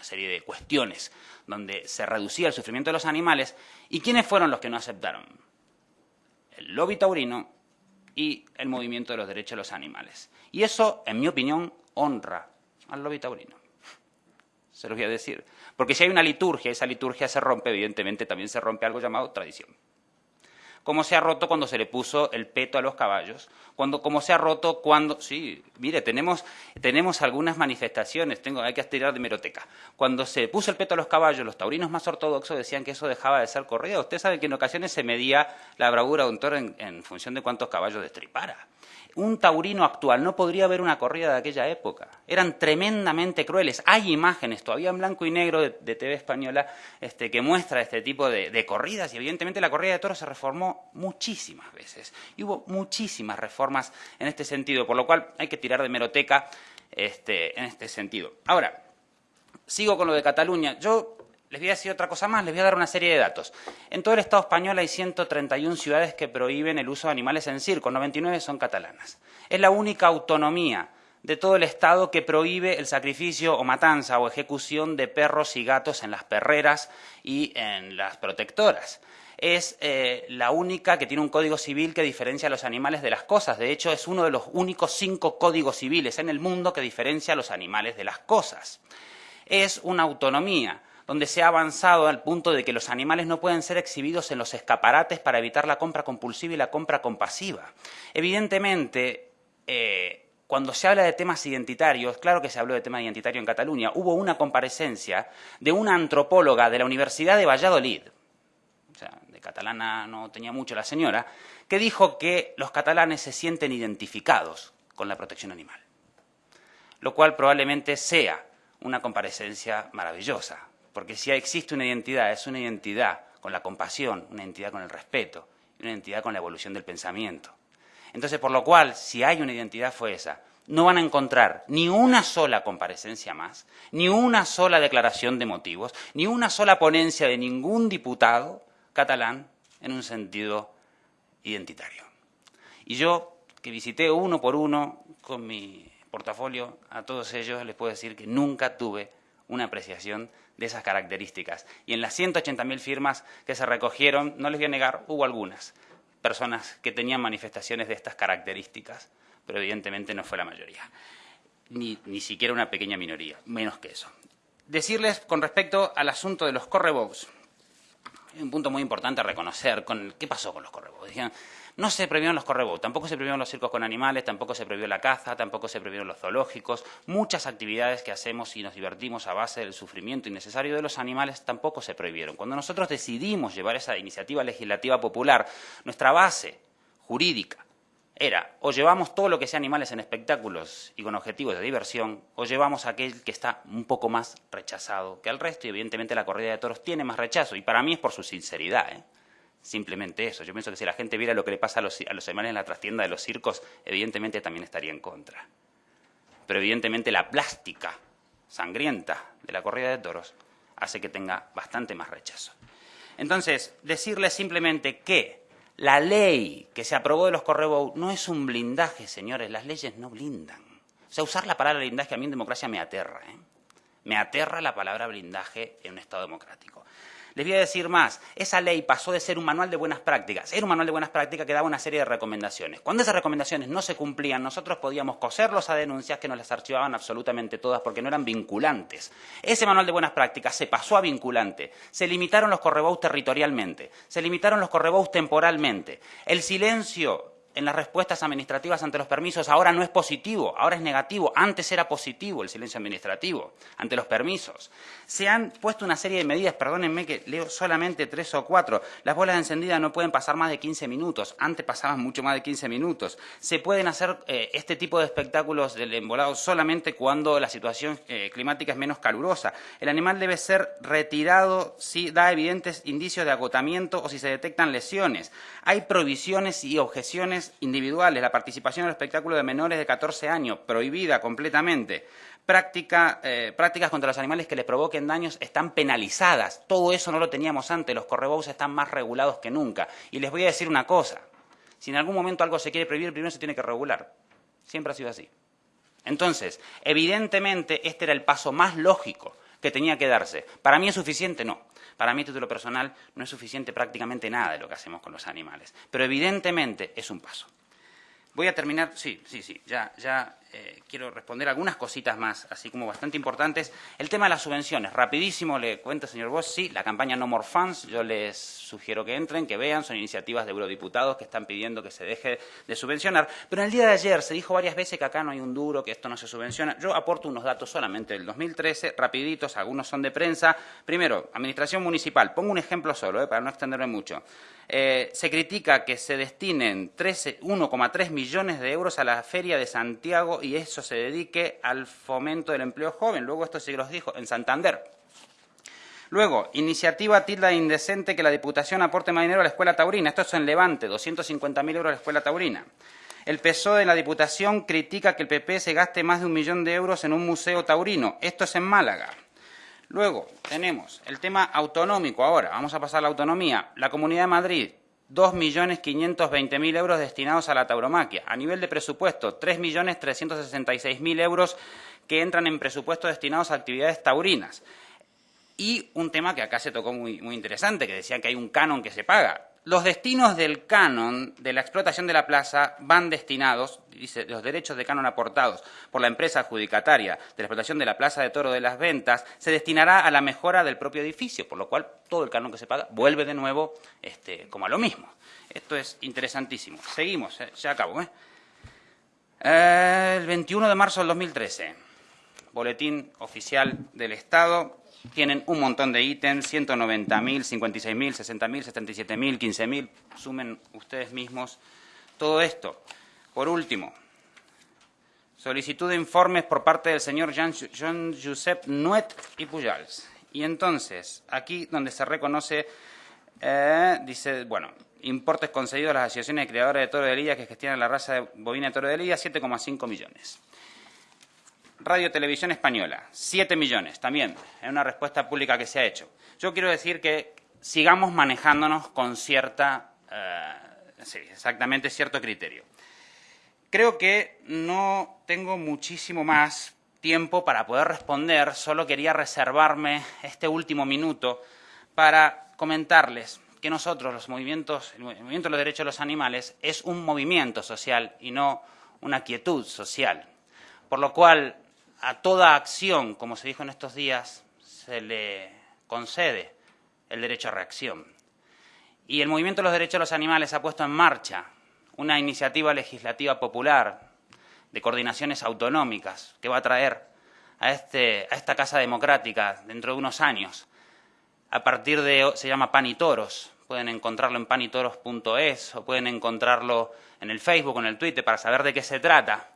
una serie de cuestiones donde se reducía el sufrimiento de los animales. ¿Y quiénes fueron los que no aceptaron? El lobby taurino y el movimiento de los derechos de los animales. Y eso, en mi opinión, honra al lobby taurino se los voy a decir. Porque si hay una liturgia, esa liturgia se rompe, evidentemente también se rompe algo llamado tradición. Como se ha roto cuando se le puso el peto a los caballos, cuando, como se ha roto cuando, sí, mire, tenemos, tenemos algunas manifestaciones, tengo, hay que estirar de meroteca. Cuando se puso el peto a los caballos, los taurinos más ortodoxos decían que eso dejaba de ser corrida. Usted sabe que en ocasiones se medía la bravura de un toro en, función de cuántos caballos destripara un taurino actual no podría ver una corrida de aquella época. Eran tremendamente crueles. Hay imágenes todavía en blanco y negro de, TV española este, que muestra este tipo de, corridas y evidentemente la corrida de toros se reformó muchísimas veces. Y hubo muchísimas reformas en este sentido, por lo cual hay que tirar de meroteca este, en este sentido. Ahora, sigo con lo de Cataluña. Yo les voy a decir otra cosa más, les voy a dar una serie de datos. En todo el Estado español hay 131 ciudades que prohíben el uso de animales en circo, 99 son catalanas. Es la única autonomía de todo el Estado que prohíbe el sacrificio o matanza o ejecución de perros y gatos en las perreras y en las protectoras. Es eh, la única que tiene un código civil que diferencia a los animales de las cosas. De hecho, es uno de los únicos cinco códigos civiles en el mundo que diferencia a los animales de las cosas. Es una autonomía donde se ha avanzado al punto de que los animales no pueden ser exhibidos en los escaparates para evitar la compra compulsiva y la compra compasiva. Evidentemente, eh, cuando se habla de temas identitarios, claro que se habló de tema identitario en Cataluña, hubo una comparecencia de una antropóloga de la Universidad de Valladolid, catalana no tenía mucho la señora, que dijo que los catalanes se sienten identificados con la protección animal, lo cual probablemente sea una comparecencia maravillosa, porque si existe una identidad, es una identidad con la compasión, una identidad con el respeto, una identidad con la evolución del pensamiento. Entonces, por lo cual, si hay una identidad fue esa. No van a encontrar ni una sola comparecencia más, ni una sola declaración de motivos, ni una sola ponencia de ningún diputado catalán en un sentido identitario. Y yo, que visité uno por uno con mi portafolio a todos ellos, les puedo decir que nunca tuve una apreciación de esas características. Y en las 180.000 firmas que se recogieron, no les voy a negar, hubo algunas personas que tenían manifestaciones de estas características, pero evidentemente no fue la mayoría, ni, ni siquiera una pequeña minoría, menos que eso. Decirles con respecto al asunto de los un punto muy importante a reconocer, con, ¿qué pasó con los correbous? No se prohibieron los correbos, tampoco se prohibieron los circos con animales, tampoco se prohibió la caza, tampoco se prohibieron los zoológicos. Muchas actividades que hacemos y nos divertimos a base del sufrimiento innecesario de los animales tampoco se prohibieron. Cuando nosotros decidimos llevar esa iniciativa legislativa popular, nuestra base jurídica era o llevamos todo lo que sea animales en espectáculos y con objetivos de diversión, o llevamos aquel que está un poco más rechazado que el resto, y evidentemente la corrida de toros tiene más rechazo, y para mí es por su sinceridad. ¿eh? Simplemente eso. Yo pienso que si la gente viera lo que le pasa a los, a los animales en la trastienda de los circos, evidentemente también estaría en contra. Pero evidentemente la plástica sangrienta de la corrida de toros hace que tenga bastante más rechazo. Entonces, decirles simplemente que la ley que se aprobó de los correbos no es un blindaje, señores, las leyes no blindan. O sea, usar la palabra blindaje a mí en democracia me aterra. ¿eh? Me aterra la palabra blindaje en un Estado democrático. Les voy a decir más, esa ley pasó de ser un manual de buenas prácticas, era un manual de buenas prácticas que daba una serie de recomendaciones. Cuando esas recomendaciones no se cumplían, nosotros podíamos coserlos a denuncias que nos las archivaban absolutamente todas porque no eran vinculantes. Ese manual de buenas prácticas se pasó a vinculante, se limitaron los correbous territorialmente, se limitaron los correbous temporalmente. El silencio en las respuestas administrativas ante los permisos ahora no es positivo, ahora es negativo. Antes era positivo el silencio administrativo ante los permisos. Se han puesto una serie de medidas, perdónenme que leo solamente tres o cuatro. Las bolas encendidas no pueden pasar más de 15 minutos, antes pasaban mucho más de 15 minutos. Se pueden hacer eh, este tipo de espectáculos del embolado solamente cuando la situación eh, climática es menos calurosa. El animal debe ser retirado si da evidentes indicios de agotamiento o si se detectan lesiones. Hay prohibiciones y objeciones individuales, la participación en el espectáculo de menores de 14 años, prohibida completamente. Eh, prácticas contra los animales que les provoquen daños están penalizadas. Todo eso no lo teníamos antes, los correbous están más regulados que nunca. Y les voy a decir una cosa, si en algún momento algo se quiere prohibir, primero se tiene que regular. Siempre ha sido así. Entonces, evidentemente, este era el paso más lógico que tenía que darse. ¿Para mí es suficiente? No. Para mí, título personal, no es suficiente prácticamente nada de lo que hacemos con los animales. Pero evidentemente es un paso. Voy a terminar, sí, sí, sí, ya, ya eh, quiero responder algunas cositas más, así como bastante importantes. El tema de las subvenciones, rapidísimo le cuento, señor Bosch, sí, la campaña No More Funds, yo les sugiero que entren, que vean, son iniciativas de eurodiputados que están pidiendo que se deje de subvencionar, pero en el día de ayer se dijo varias veces que acá no hay un duro, que esto no se subvenciona. Yo aporto unos datos solamente del 2013, rapiditos, algunos son de prensa. Primero, Administración Municipal, pongo un ejemplo solo, eh, para no extenderme mucho. Eh, se critica que se destinen 1,3 millones de euros a la Feria de Santiago y eso se dedique al fomento del empleo joven. Luego esto sí los dijo en Santander. Luego, iniciativa tilda indecente que la Diputación aporte más dinero a la Escuela Taurina. Esto es en Levante, 250.000 euros a la Escuela Taurina. El PSOE de la Diputación critica que el PP se gaste más de un millón de euros en un museo taurino. Esto es en Málaga. Luego tenemos el tema autonómico ahora. Vamos a pasar a la autonomía. La Comunidad de Madrid, 2.520.000 euros destinados a la tauromaquia. A nivel de presupuesto, 3.366.000 euros que entran en presupuesto destinados a actividades taurinas. Y un tema que acá se tocó muy, muy interesante, que decían que hay un canon que se paga. Los destinos del canon de la explotación de la plaza van destinados, dice, los derechos de canon aportados por la empresa adjudicataria de la explotación de la plaza de toro de las ventas, se destinará a la mejora del propio edificio, por lo cual todo el canon que se paga vuelve de nuevo este, como a lo mismo. Esto es interesantísimo. Seguimos, eh, ya acabo. ¿eh? el 21 de marzo del 2013, boletín oficial del Estado, tienen un montón de ítems, 190.000, 56.000, 60.000, 77.000, 15.000, sumen ustedes mismos todo esto. Por último, solicitud de informes por parte del señor Jean, Josep Nuet y Pujals. Y entonces, aquí donde se reconoce, eh, dice, bueno, importes concedidos a las asociaciones de criadores de toro de Lidia que gestionan la raza de bovina de toro de Lidia, 7,5 millones. Radio Televisión Española, 7 millones también, en una respuesta pública que se ha hecho. Yo quiero decir que sigamos manejándonos con cierta, eh, sí, exactamente cierto criterio. Creo que no tengo muchísimo más tiempo para poder responder, solo quería reservarme este último minuto para comentarles que nosotros, los movimientos, el movimiento de los derechos de los animales, es un movimiento social y no una quietud social. Por lo cual, a toda acción, como se dijo en estos días, se le concede el derecho a reacción. Y el Movimiento de los Derechos de los Animales ha puesto en marcha una iniciativa legislativa popular de coordinaciones autonómicas que va a traer a, este, a esta Casa Democrática dentro de unos años. A partir de, se llama Pan y Toros, pueden encontrarlo en panitoros.es o pueden encontrarlo en el Facebook o en el Twitter para saber de qué se trata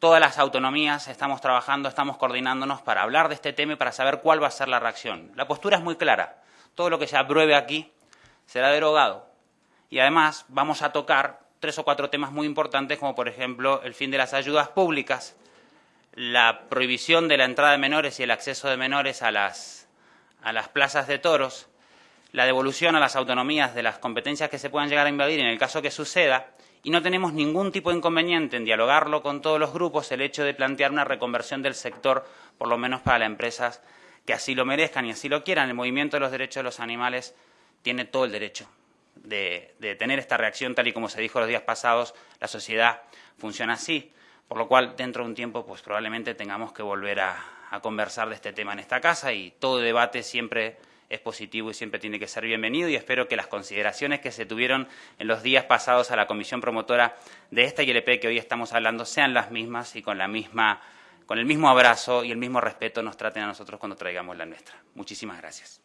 todas las autonomías estamos trabajando, estamos coordinándonos para hablar de este tema y para saber cuál va a ser la reacción. La postura es muy clara. Todo lo que se apruebe aquí será derogado. Y además vamos a tocar tres o cuatro temas muy importantes, como por ejemplo el fin de las ayudas públicas, la prohibición de la entrada de menores y el acceso de menores a las, a las plazas de toros, la devolución a las autonomías de las competencias que se puedan llegar a invadir en el caso que suceda, y no tenemos ningún tipo de inconveniente en dialogarlo con todos los grupos el hecho de plantear una reconversión del sector, por lo menos para las empresas que así lo merezcan y así lo quieran. El movimiento de los derechos de los animales tiene todo el derecho de, tener esta reacción, tal y como se dijo los días pasados, la sociedad funciona así, por lo cual dentro de un tiempo pues probablemente tengamos que volver a, a conversar de este tema en esta casa y todo debate siempre es positivo y siempre tiene que ser bienvenido y espero que las consideraciones que se tuvieron en los días pasados a la comisión promotora de esta ILP que hoy estamos hablando sean las mismas y con la misma con el mismo abrazo y el mismo respeto nos traten a nosotros cuando traigamos la nuestra. Muchísimas gracias.